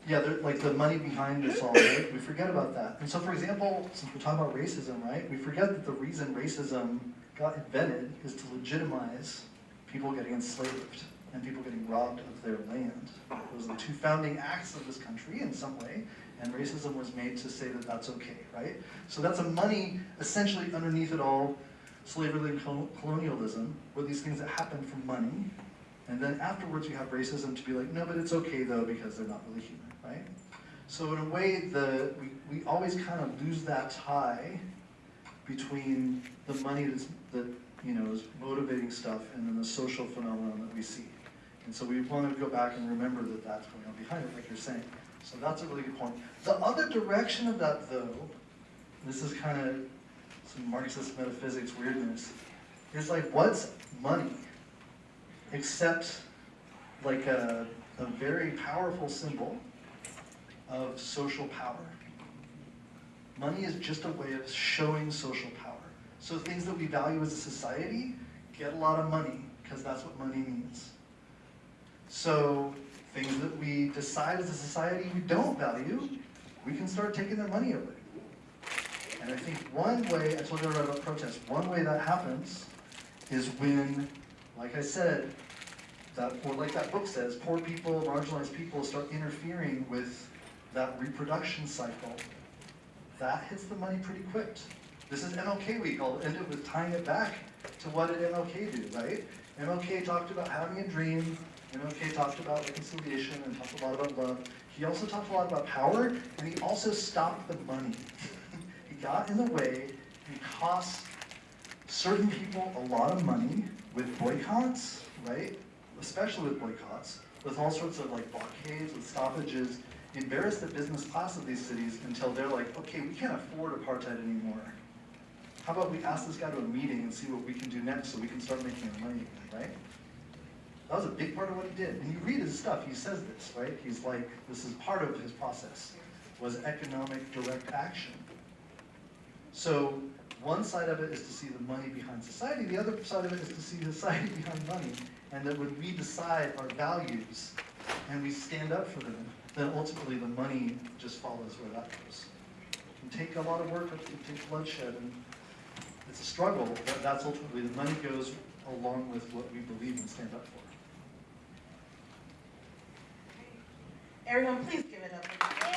Speaker 2: yeah, like the money behind this all, right? We forget about that. And so, for example, since we're talking about racism, right? We forget that the reason racism got invented is to legitimize people getting enslaved and people getting robbed of their land. Those are the two founding acts of this country in some way, and racism was made to say that that's okay, right? So that's a money, essentially underneath it all, slavery and colonialism, were these things that happened for money, and then afterwards you have racism to be like, no, but it's okay though, because they're not really human, right? So in a way, the, we, we always kind of lose that tie between the money that's, that, you know, is motivating stuff and then the social phenomenon that we see. And so we want to go back and remember that that's going on behind it, like you're saying. So that's a really good point. The other direction of that, though, this is kind of Marxist metaphysics weirdness, is like, what's money? Except like a, a very powerful symbol of social power. Money is just a way of showing social power. So things that we value as a society get a lot of money, because that's what money means. So things that we decide as a society we don't value, we can start taking their money away. And I think one way, I told you about protests, one way that happens is when, like I said, that, or like that book says, poor people, marginalized people start interfering with that reproduction cycle. That hits the money pretty quick. This is MLK week, I'll end it with tying it back to what did MLK do, right? MLK talked about having a dream, MLK talked about reconciliation and talked a lot about love. He also talked a lot about power, and he also stopped the money. Got in the way and cost certain people a lot of money with boycotts, right? Especially with boycotts, with all sorts of like blockades, with stoppages, embarrassed the business class of these cities until they're like, okay, we can't afford apartheid anymore. How about we ask this guy to a meeting and see what we can do next so we can start making money again, right? That was a big part of what he did. And you read his stuff, he says this, right? He's like, this is part of his process, was economic direct action. So one side of it is to see the money behind society, the other side of it is to see society behind money. And that when we decide our values and we stand up for them, then ultimately the money just follows where that goes. It can take a lot of work, it can take bloodshed, and it's a struggle, but that's ultimately, the money goes along with what we believe and stand up for.
Speaker 16: Everyone, please give it up